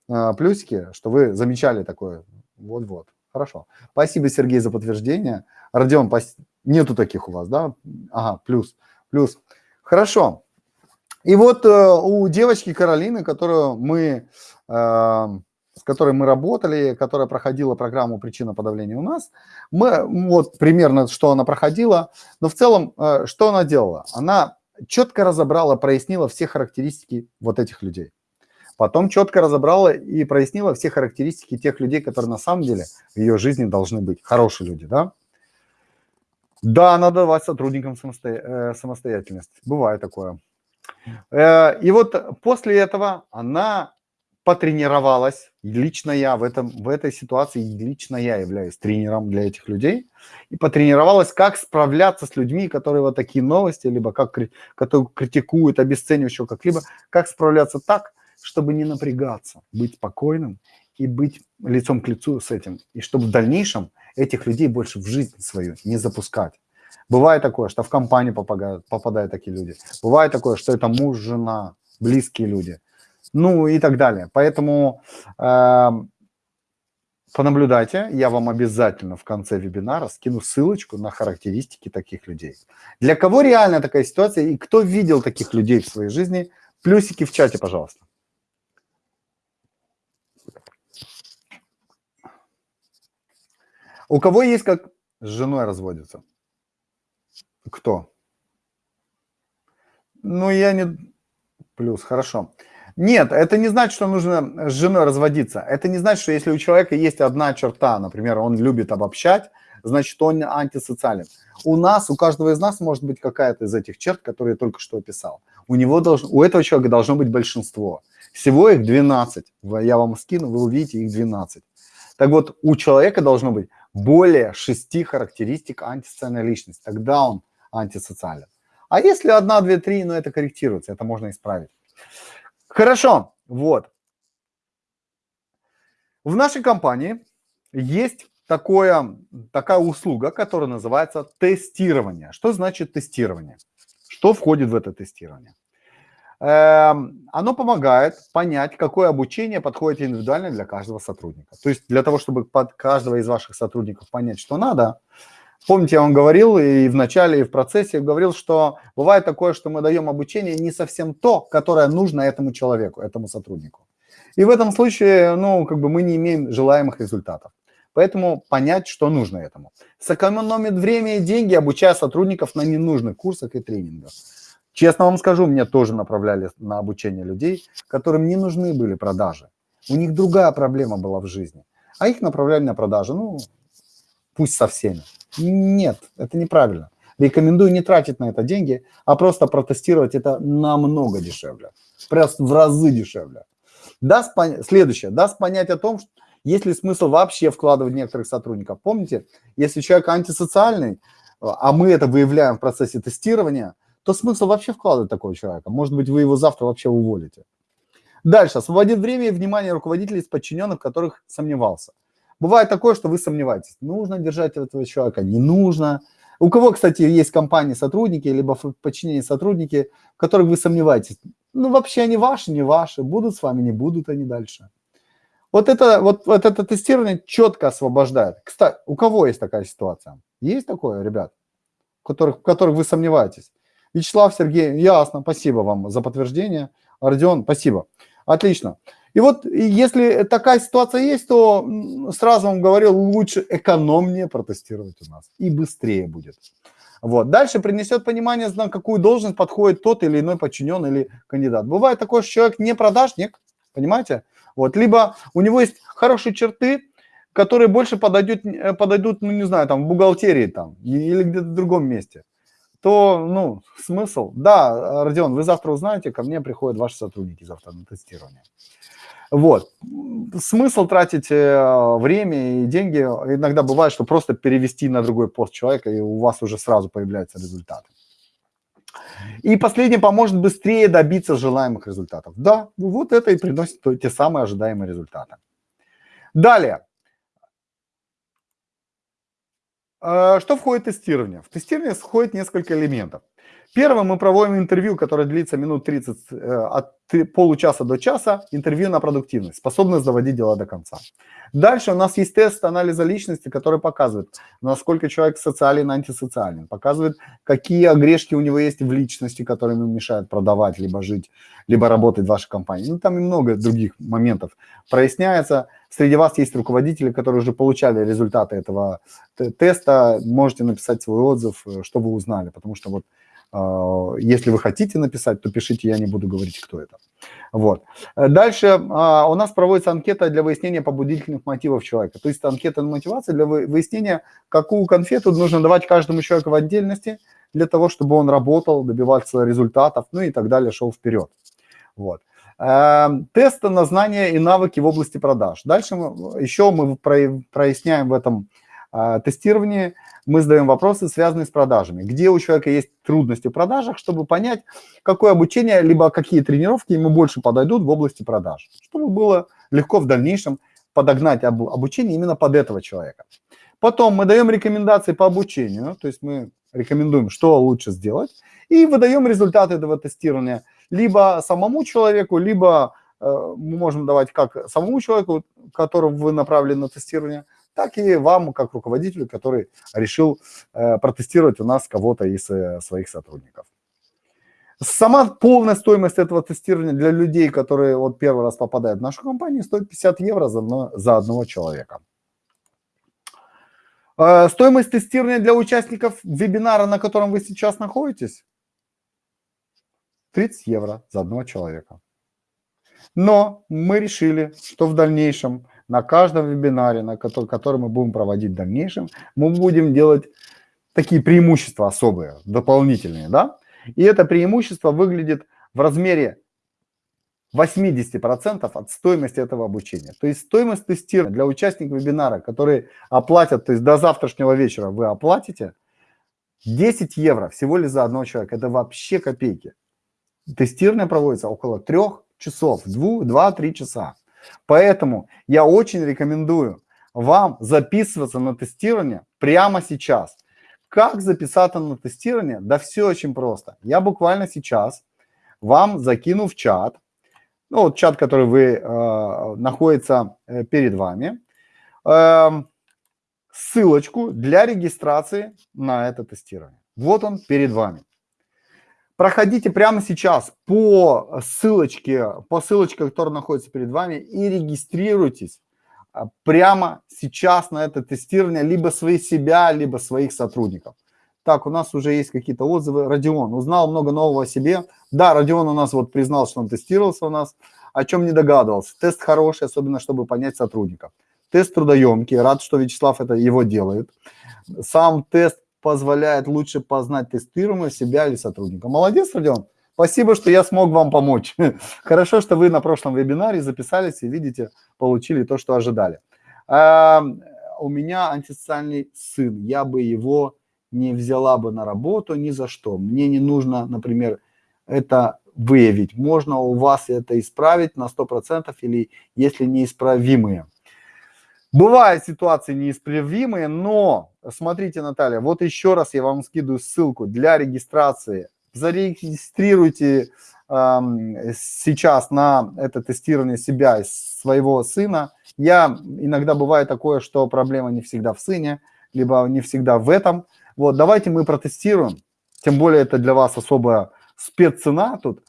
э, плюсики, что вы замечали такое. Вот-вот. Хорошо. Спасибо, Сергей, за подтверждение. Родион, пос... нету таких у вас, да? Ага, плюс. Плюс. Хорошо. И вот э, у девочки Каролины, которую мы... Э, с которой мы работали, которая проходила программу «Причина подавления» у нас. Мы, вот примерно, что она проходила, но в целом, э, что она делала? Она четко разобрала, прояснила все характеристики вот этих людей. Потом четко разобрала и прояснила все характеристики тех людей, которые на самом деле в ее жизни должны быть. Хорошие люди, да? Да, надо давать сотрудникам самосто... Э, самостоятельность. Бывает такое. Э, и вот после этого она потренировалась, лично я в, этом, в этой ситуации, лично я являюсь тренером для этих людей, и потренировалась, как справляться с людьми, которые вот такие новости, либо как которые критикуют, обесценивают еще как-либо, как справляться так, чтобы не напрягаться, быть спокойным и быть лицом к лицу с этим, и чтобы в дальнейшем этих людей больше в жизнь свою не запускать. Бывает такое, что в компанию попадают, попадают такие люди. Бывает такое, что это муж, жена, близкие люди – ну и так далее. Поэтому э, понаблюдайте, я вам обязательно в конце вебинара скину ссылочку на характеристики таких людей. Для кого реально такая ситуация и кто видел таких людей в своей жизни, плюсики в чате, пожалуйста. У кого есть как с женой разводится? Кто? Ну, я не... Плюс, хорошо. Нет, это не значит, что нужно с женой разводиться. Это не значит, что если у человека есть одна черта, например, он любит обобщать, значит, он антисоциален. У нас, у каждого из нас может быть какая-то из этих черт, которые я только что описал. У, него должно, у этого человека должно быть большинство. Всего их 12. Я вам скину, вы увидите их 12. Так вот, у человека должно быть более шести характеристик антисоциальной личности. Тогда он антисоциален. А если одна, две, три, ну это корректируется, это можно исправить. Хорошо, вот. В нашей компании есть такое, такая услуга, которая называется тестирование. Что значит тестирование? Что входит в это тестирование? Эм, оно помогает понять, какое обучение подходит индивидуально для каждого сотрудника. То есть для того, чтобы под каждого из ваших сотрудников понять, что надо, Помните, я вам говорил и в начале, и в процессе говорил, что бывает такое, что мы даем обучение не совсем то, которое нужно этому человеку, этому сотруднику. И в этом случае, ну, как бы мы не имеем желаемых результатов. Поэтому понять, что нужно этому. Сэкономит время и деньги, обучая сотрудников на ненужных курсах и тренингах. Честно вам скажу, мне тоже направляли на обучение людей, которым не нужны были продажи. У них другая проблема была в жизни. А их направляли на продажи, ну, пусть со всеми. Нет, это неправильно. Рекомендую не тратить на это деньги, а просто протестировать это намного дешевле. Просто в разы дешевле. Даст пон... Следующее. Даст понять о том, что есть ли смысл вообще вкладывать некоторых сотрудников. Помните, если человек антисоциальный, а мы это выявляем в процессе тестирования, то смысл вообще вкладывать такого человека. Может быть, вы его завтра вообще уволите. Дальше. Освободит время и внимание руководителей из подчиненных, которых сомневался. Бывает такое, что вы сомневаетесь, нужно держать этого человека, не нужно. У кого, кстати, есть компании, сотрудники, либо в подчинении сотрудники, в которых вы сомневаетесь, ну, вообще они ваши, не ваши, будут с вами, не будут они дальше. Вот это, вот, вот это тестирование четко освобождает. Кстати, у кого есть такая ситуация? Есть такое, ребят, в которых, в которых вы сомневаетесь? Вячеслав, Сергей, ясно, спасибо вам за подтверждение. Родион, спасибо. Отлично. И вот если такая ситуация есть, то сразу вам говорил, лучше экономнее протестировать у нас и быстрее будет. Вот. Дальше принесет понимание, на какую должность подходит тот или иной подчиненный или кандидат. Бывает такое, что человек не продажник, понимаете? Вот. Либо у него есть хорошие черты, которые больше подойдут, подойдут ну не знаю, там в бухгалтерии там или где-то в другом месте то, ну, смысл. Да, Родион, вы завтра узнаете, ко мне приходят ваши сотрудники завтра на тестирование. Вот. Смысл тратить э, время и деньги иногда бывает, что просто перевести на другой пост человека, и у вас уже сразу появляются результаты. И последнее поможет быстрее добиться желаемых результатов. Да, вот это и приносит те самые ожидаемые результаты. Далее. Э, что входит в тестирование? В тестирование входит несколько элементов. Первым мы проводим интервью, которое длится минут 30, э, от получаса до часа, интервью на продуктивность, способность доводить дела до конца. Дальше у нас есть тест анализа личности, который показывает, насколько человек социален, антисоциален, показывает, какие огрешки у него есть в личности, которые ему мешают продавать, либо жить, либо работать в вашей компании. Ну, там и много других моментов проясняется. Среди вас есть руководители, которые уже получали результаты этого теста. Можете написать свой отзыв, э, что вы узнали, потому что вот если вы хотите написать, то пишите, я не буду говорить, кто это. Вот. Дальше а, у нас проводится анкета для выяснения побудительных мотивов человека. То есть анкета на мотивацию для выяснения, какую конфету нужно давать каждому человеку в отдельности, для того, чтобы он работал, добивался результатов, ну и так далее, шел вперед. Вот. Эм, тесты на знания и навыки в области продаж. Дальше еще мы проясняем в этом а, тестировании мы задаем вопросы, связанные с продажами. Где у человека есть трудности в продажах, чтобы понять, какое обучение, либо какие тренировки ему больше подойдут в области продаж. Чтобы было легко в дальнейшем подогнать обучение именно под этого человека. Потом мы даем рекомендации по обучению, то есть мы рекомендуем, что лучше сделать, и выдаем результаты этого тестирования либо самому человеку, либо э, мы можем давать как самому человеку, которого вы направили на тестирование, так и вам, как руководителю, который решил э, протестировать у нас кого-то из э, своих сотрудников. Сама полная стоимость этого тестирования для людей, которые вот первый раз попадают в нашу компанию, стоит 50 евро за, одно, за одного человека. Э, стоимость тестирования для участников вебинара, на котором вы сейчас находитесь, 30 евро за одного человека. Но мы решили, что в дальнейшем на каждом вебинаре, на который, который мы будем проводить в дальнейшем, мы будем делать такие преимущества особые, дополнительные, да? И это преимущество выглядит в размере 80% от стоимости этого обучения. То есть стоимость тестирования для участников вебинара, которые оплатят, то есть до завтрашнего вечера вы оплатите, 10 евро всего лишь за одного человека. Это вообще копейки. Тестирование проводится около трех часов, 2-3 часа. Поэтому я очень рекомендую вам записываться на тестирование прямо сейчас. Как записаться на тестирование? Да все очень просто. Я буквально сейчас вам закину в чат, ну вот чат, который вы э, находится э, перед вами, э, ссылочку для регистрации на это тестирование. Вот он перед вами. Проходите прямо сейчас по ссылочке, по ссылочке, которая находится перед вами, и регистрируйтесь а, прямо сейчас на это тестирование либо своих себя, либо своих сотрудников. Так, у нас уже есть какие-то отзывы. Родион узнал много нового о себе. Да, Родион у нас вот признал, что он тестировался у нас, о чем не догадывался. Тест хороший, особенно чтобы понять сотрудников. Тест трудоемкий, рад, что Вячеслав это его делает. Сам тест позволяет лучше познать тестируемого себя или сотрудника. Молодец, Родион. Спасибо, что я смог вам помочь. Хорошо, что вы на прошлом вебинаре записались и, видите, получили то, что ожидали. А, у меня антисоциальный сын. Я бы его не взяла бы на работу ни за что. Мне не нужно, например, это выявить. Можно у вас это исправить на 100% или если неисправимые. Бывают ситуации неисправимые, но смотрите, Наталья, вот еще раз я вам скидываю ссылку для регистрации. Зарегистрируйте э, сейчас на это тестирование себя и своего сына. Я иногда бывает такое, что проблема не всегда в сыне, либо не всегда в этом. Вот, давайте мы протестируем. Тем более это для вас особая спеццена тут.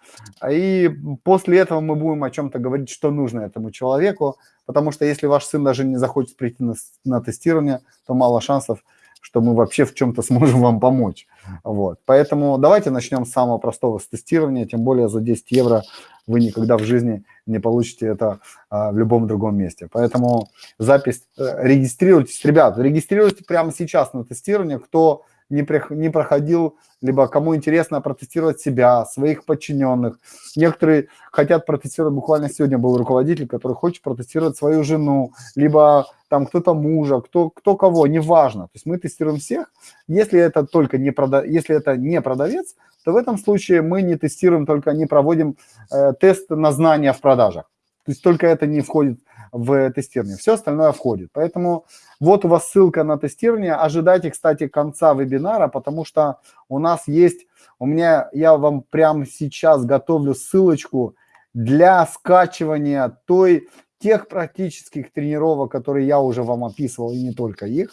И после этого мы будем о чем-то говорить, что нужно этому человеку. Потому что если ваш сын даже не захочет прийти на, на тестирование, то мало шансов, что мы вообще в чем-то сможем вам помочь. Вот. Поэтому давайте начнем с самого простого, с тестирования, тем более за 10 евро вы никогда в жизни не получите это а, в любом другом месте. Поэтому запись, э, регистрируйтесь, ребят, регистрируйтесь прямо сейчас на тестирование, кто не, при, не проходил, либо кому интересно протестировать себя, своих подчиненных. Некоторые хотят протестировать, буквально сегодня был руководитель, который хочет протестировать свою жену, либо там кто-то мужа, кто, кто кого, неважно. То есть мы тестируем всех. Если это только не, прода... Если это не продавец, то в этом случае мы не тестируем, только не проводим э, тест на знания в продажах. То есть только это не входит в тестирование. Все остальное входит. Поэтому вот у вас ссылка на тестирование. Ожидайте, кстати, конца вебинара, потому что у нас есть, у меня, я вам прямо сейчас готовлю ссылочку для скачивания той, тех практических тренировок, которые я уже вам описывал, и не только их.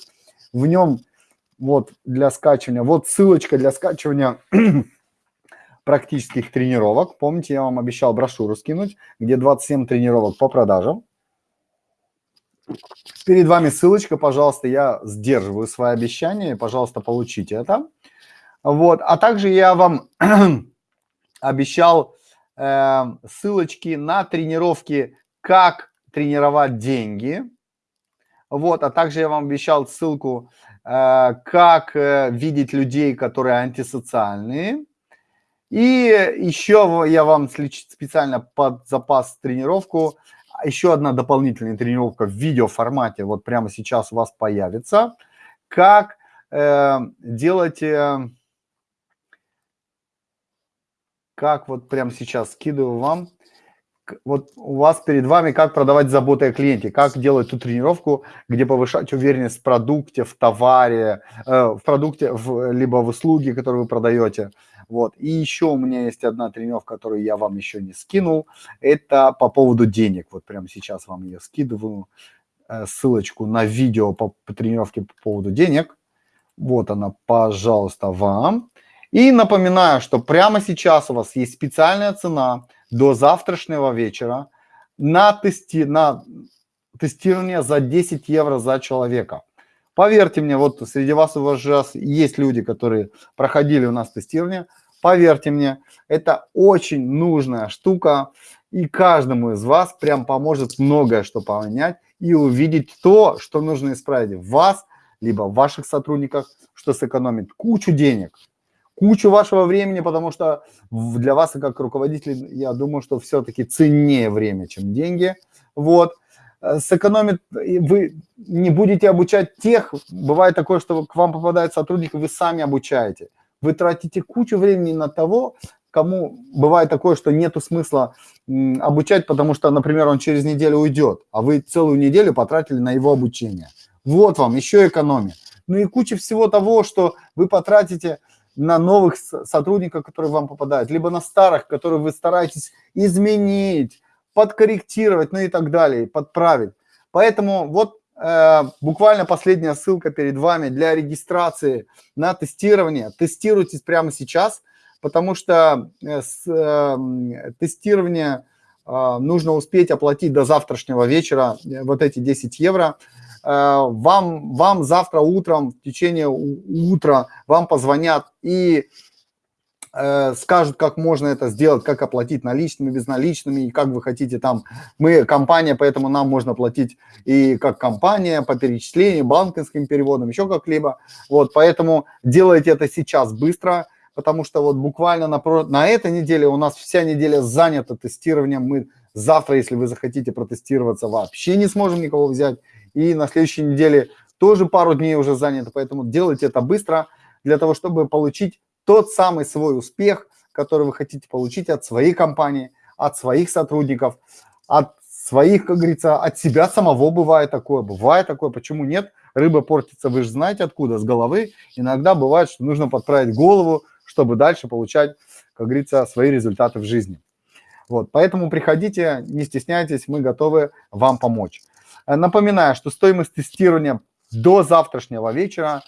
В нем вот для скачивания, вот ссылочка для скачивания практических тренировок. Помните, я вам обещал брошюру скинуть, где 27 тренировок по продажам. Перед вами ссылочка, пожалуйста, я сдерживаю свои обещания, пожалуйста, получите это. Вот, а также я вам обещал э, ссылочки на тренировки «Как тренировать деньги». Вот, а также я вам обещал ссылку э, «Как э, видеть людей, которые антисоциальные». И еще я вам специально под запас тренировку еще одна дополнительная тренировка в видеоформате вот прямо сейчас у вас появится. Как э, делать, э, как вот прямо сейчас скидываю вам, вот у вас перед вами, как продавать заботы о клиенте, как делать ту тренировку, где повышать уверенность в продукте, в товаре, э, в продукте, в, либо в услуге, которую вы продаете. Вот. И еще у меня есть одна тренировка, которую я вам еще не скинул. Это по поводу денег. Вот прямо сейчас вам ее скидываю. Э, ссылочку на видео по, по тренировке по поводу денег. Вот она, пожалуйста, вам. И напоминаю, что прямо сейчас у вас есть специальная цена до завтрашнего вечера на, тести, на тестирование за 10 евро за человека. Поверьте мне, вот среди вас у вас же есть люди, которые проходили у нас тестирование. Поверьте мне, это очень нужная штука, и каждому из вас прям поможет многое что понять и увидеть то, что нужно исправить в вас, либо в ваших сотрудниках, что сэкономит кучу денег, кучу вашего времени, потому что для вас, как руководитель, я думаю, что все-таки ценнее время, чем деньги. Вот. Э, сэкономит, вы не будете обучать тех, бывает такое, что к вам попадает сотрудник, вы сами обучаете. Вы тратите кучу времени на того, кому бывает такое, что нету смысла обучать, потому что, например, он через неделю уйдет, а вы целую неделю потратили на его обучение. Вот вам еще экономия. Ну и куча всего того, что вы потратите на новых сотрудников, которые вам попадают, либо на старых, которые вы стараетесь изменить, подкорректировать, ну и так далее, подправить. Поэтому вот э, буквально последняя ссылка перед вами для регистрации на тестирование. Тестируйтесь прямо сейчас, потому что э, с, э, тестирование э, нужно успеть оплатить до завтрашнего вечера, э, вот эти 10 евро. Э, вам, вам завтра утром, в течение утра вам позвонят и скажут, как можно это сделать, как оплатить наличными, безналичными, и как вы хотите там. Мы компания, поэтому нам можно платить и как компания по перечислению, банковским переводам, еще как-либо. Вот, поэтому делайте это сейчас быстро, потому что вот буквально на, на этой неделе у нас вся неделя занята тестированием. Мы завтра, если вы захотите протестироваться, вообще не сможем никого взять. И на следующей неделе тоже пару дней уже занято, поэтому делайте это быстро для того, чтобы получить тот самый свой успех, который вы хотите получить от своей компании, от своих сотрудников, от своих, как говорится, от себя самого бывает такое, бывает такое, почему нет? Рыба портится, вы же знаете откуда, с головы. Иногда бывает, что нужно подправить голову, чтобы дальше получать, как говорится, свои результаты в жизни. Вот, поэтому приходите, не стесняйтесь, мы готовы вам помочь. Напоминаю, что стоимость тестирования до завтрашнего вечера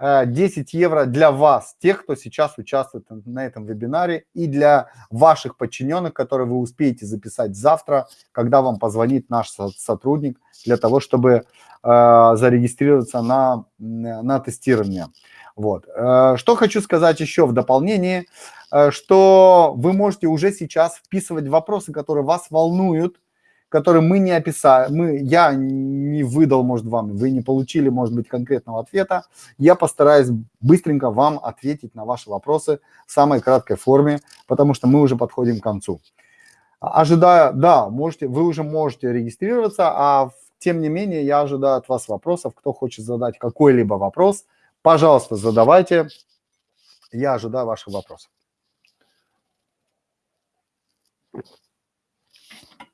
10 э, евро для вас, тех, кто сейчас участвует на этом вебинаре, и для ваших подчиненных, которые вы успеете записать завтра, когда вам позвонит наш сотрудник, для того, чтобы э, зарегистрироваться на, на тестирование. Вот. Э, что хочу сказать еще в дополнение, что вы можете уже сейчас вписывать вопросы, которые вас волнуют, которые мы не описали, мы, я не выдал, может, вам, вы не получили, может быть, конкретного ответа, я постараюсь быстренько вам ответить на ваши вопросы в самой краткой форме, потому что мы уже подходим к концу. Ожидая, да, можете, вы уже можете регистрироваться, а тем не менее я ожидаю от вас вопросов. Кто хочет задать какой-либо вопрос, пожалуйста, задавайте. Я ожидаю ваших вопросов.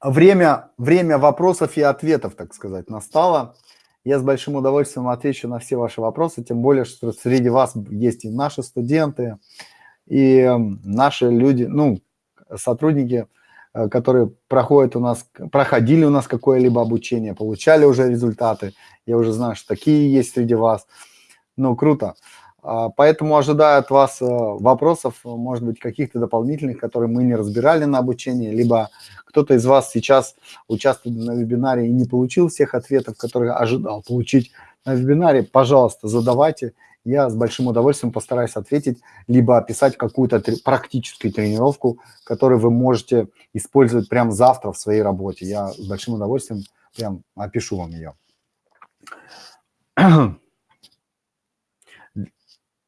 Время, время вопросов и ответов, так сказать, настало. Я с большим удовольствием отвечу на все ваши вопросы, тем более, что среди вас есть и наши студенты, и наши люди, ну, сотрудники, э, которые проходят у нас, проходили у нас какое-либо обучение, получали уже результаты. Я уже знаю, что такие есть среди вас. Ну, круто. А, поэтому ожидаю от вас э, вопросов, может быть, каких-то дополнительных, которые мы не разбирали на обучении, либо кто-то из вас сейчас участвует на вебинаре и не получил всех ответов, которые ожидал получить на вебинаре, пожалуйста, задавайте. Я с большим удовольствием постараюсь ответить, либо описать какую-то практическую тренировку, которую вы можете использовать прямо завтра в своей работе. Я с большим удовольствием прям опишу вам ее.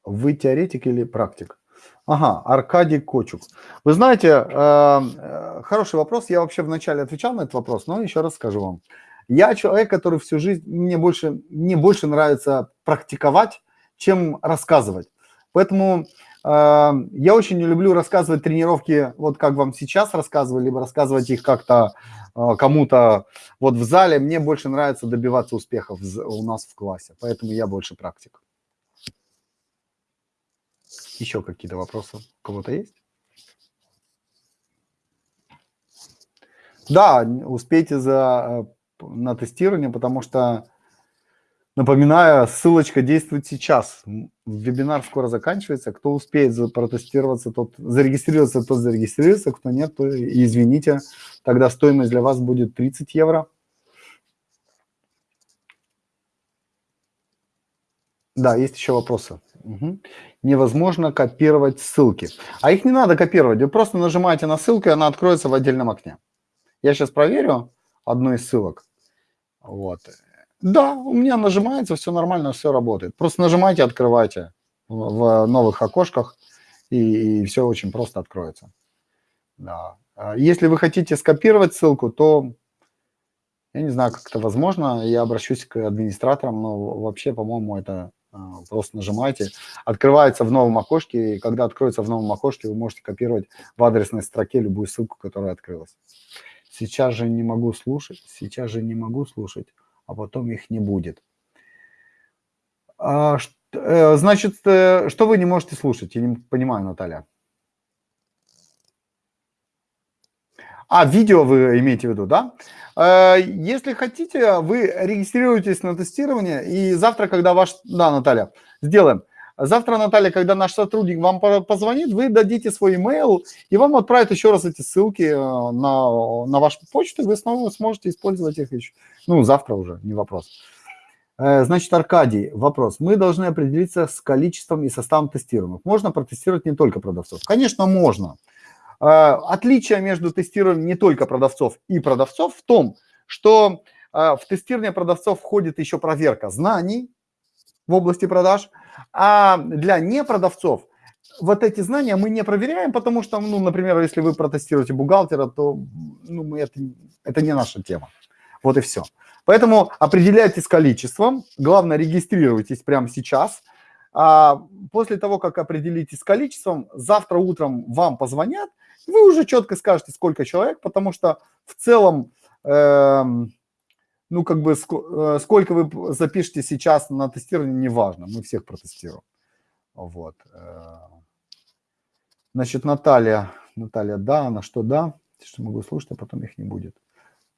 Вы теоретик или практик? Ага, Аркадий Кочук. Вы знаете, э, э, хороший вопрос. Я вообще вначале отвечал на этот вопрос, но еще раз скажу вам. Я человек, который всю жизнь, мне больше, мне больше нравится практиковать, чем рассказывать. Поэтому э, я очень не люблю рассказывать тренировки, вот как вам сейчас рассказывали, либо рассказывать их как-то э, кому-то вот в зале. Мне больше нравится добиваться успехов у нас в классе, поэтому я больше практик. Еще какие-то вопросы у кого-то есть? Да, успейте за, э, на тестирование, потому что, напоминаю, ссылочка действует сейчас. Вебинар скоро заканчивается. Кто успеет протестироваться, тот зарегистрироваться, тот зарегистрируется. Кто нет, то извините. Тогда стоимость для вас будет 30 евро. Да, есть еще вопросы. Угу. Невозможно копировать ссылки. А их не надо копировать. Вы просто нажимаете на ссылку, и она откроется в отдельном окне. Я сейчас проверю одну из ссылок. Вот. Да, у меня нажимается, все нормально, все работает. Просто нажимайте, открывайте в новых окошках, и, и все очень просто откроется. Да. А если вы хотите скопировать ссылку, то я не знаю, как это возможно. Я обращусь к администраторам, но вообще, по-моему, это просто нажимаете, открывается в новом окошке, и когда откроется в новом окошке, вы можете копировать в адресной строке любую ссылку, которая открылась. Сейчас же не могу слушать, сейчас же не могу слушать, а потом их не будет. А, э, значит, э, что вы не можете слушать? Я не понимаю, Наталья. А, видео вы имеете в виду, да? Э, если хотите, вы регистрируетесь на тестирование, и завтра, когда ваш... Да, Наталья, сделаем. Завтра, Наталья, когда наш сотрудник вам позвонит, вы дадите свой email, и вам отправят еще раз эти ссылки э, на, на вашу почту, и вы снова сможете использовать их еще. Ну, завтра уже, не вопрос. Э, значит, Аркадий, вопрос. Мы должны определиться с количеством и составом тестируемых. Можно протестировать не только продавцов? Конечно, можно. А, отличие между тестированием не только продавцов и продавцов в том, что а, в тестирование продавцов входит еще проверка знаний в области продаж, а для непродавцов вот эти знания мы не проверяем, потому что, ну, например, если вы протестируете бухгалтера, то ну, это, это не наша тема. Вот и все. Поэтому определяйтесь количеством, главное регистрируйтесь прямо сейчас. А после того, как определитесь количеством, завтра утром вам позвонят, вы уже четко скажете, сколько человек, потому что в целом, э, ну, как бы, э, сколько вы запишете сейчас на тестирование, неважно, мы всех протестируем. Вот. Э. Значит, Наталья, Наталья, да, на что да, что могу слушать, а потом их не будет.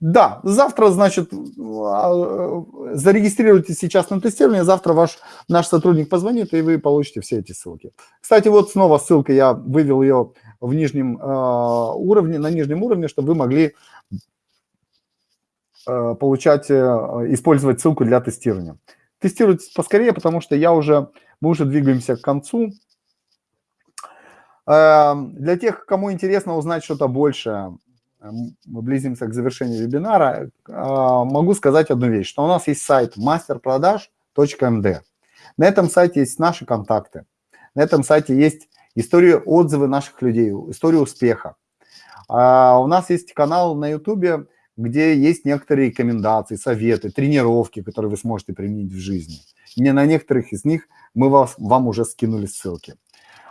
Да, завтра, значит, а, зарегистрируйтесь сейчас на тестирование, завтра ваш, наш сотрудник позвонит, и вы получите все эти ссылки. Кстати, вот снова ссылка, я вывел ее в нижнем э, уровне, на нижнем уровне, чтобы вы могли э, получать, э, использовать ссылку для тестирования. Тестируйте поскорее, потому что я уже, мы уже двигаемся к концу. Э, для тех, кому интересно узнать что-то больше, мы близимся к завершению вебинара, а, могу сказать одну вещь, что у нас есть сайт masterproдаж.md. На этом сайте есть наши контакты, на этом сайте есть истории, отзывы наших людей, история успеха. А у нас есть канал на YouTube, где есть некоторые рекомендации, советы, тренировки, которые вы сможете применить в жизни. Не на некоторых из них мы вас, вам уже скинули ссылки.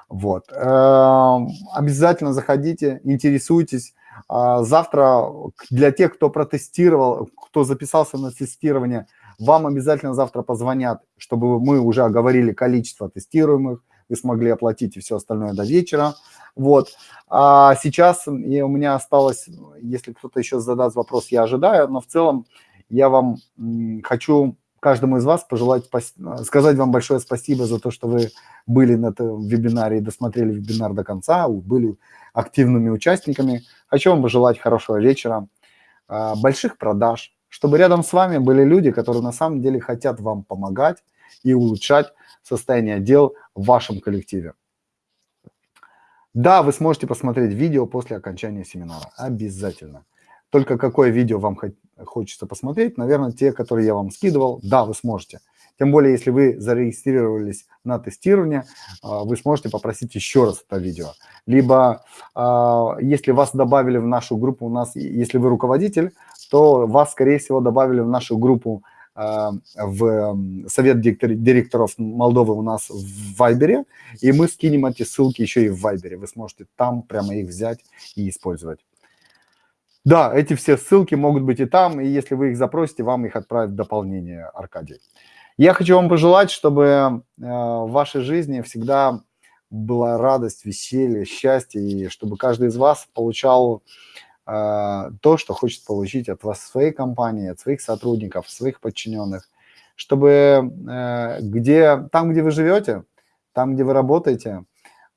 Вот. Эм, обязательно заходите, интересуйтесь. А, завтра для тех, кто протестировал, кто записался на тестирование, вам обязательно завтра позвонят, чтобы мы уже оговорили количество тестируемых, вы смогли оплатить и все остальное до вечера. Вот. А сейчас у меня осталось, если кто-то еще задаст вопрос, я ожидаю, но в целом я вам хочу каждому из вас пожелать, сказать вам большое спасибо за то, что вы были на этом вебинаре и досмотрели вебинар до конца, были активными участниками. Хочу вам пожелать хорошего вечера, а, больших продаж, чтобы рядом с вами были люди, которые на самом деле хотят вам помогать и улучшать состояние дел в вашем коллективе. Да, вы сможете посмотреть видео после окончания семинара. Обязательно. Только какое видео вам хочется посмотреть, наверное, те, которые я вам скидывал, да, вы сможете. Тем более, если вы зарегистрировались на тестирование, а, вы сможете попросить еще раз это видео. Либо, а, если вас добавили в нашу группу, у нас, если вы руководитель, то вас, скорее всего, добавили в нашу группу а, в совет директоров Молдовы у нас в Вайбере, и мы скинем эти ссылки еще и в Вайбере. Вы сможете там прямо их взять и использовать. Да, эти все ссылки могут быть и там, и если вы их запросите, вам их отправят в дополнение, Аркадий. Я хочу вам пожелать, чтобы э, в вашей жизни всегда была радость, веселье, счастье, и чтобы каждый из вас получал э, то, что хочет получить от вас своей компании, от своих сотрудников, своих подчиненных, чтобы э, где, там, где вы живете, там, где вы работаете,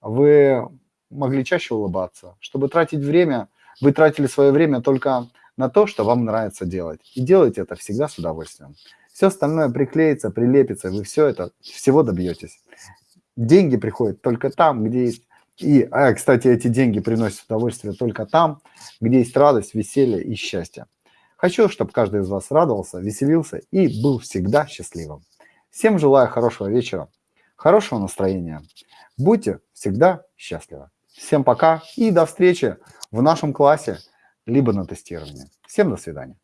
вы могли чаще улыбаться, чтобы тратить время – вы тратили свое время только на то, что вам нравится делать. И делайте это всегда с удовольствием. Все остальное приклеится, прилепится, вы все это, всего добьетесь. Деньги приходят только там, где есть... И, а, кстати, эти деньги приносят удовольствие только там, где есть радость, веселье и счастье. Хочу, чтобы каждый из вас радовался, веселился и был всегда счастливым. Всем желаю хорошего вечера, хорошего настроения. Будьте всегда счастливы. Всем пока и до встречи в нашем классе, либо на тестировании. Всем до свидания.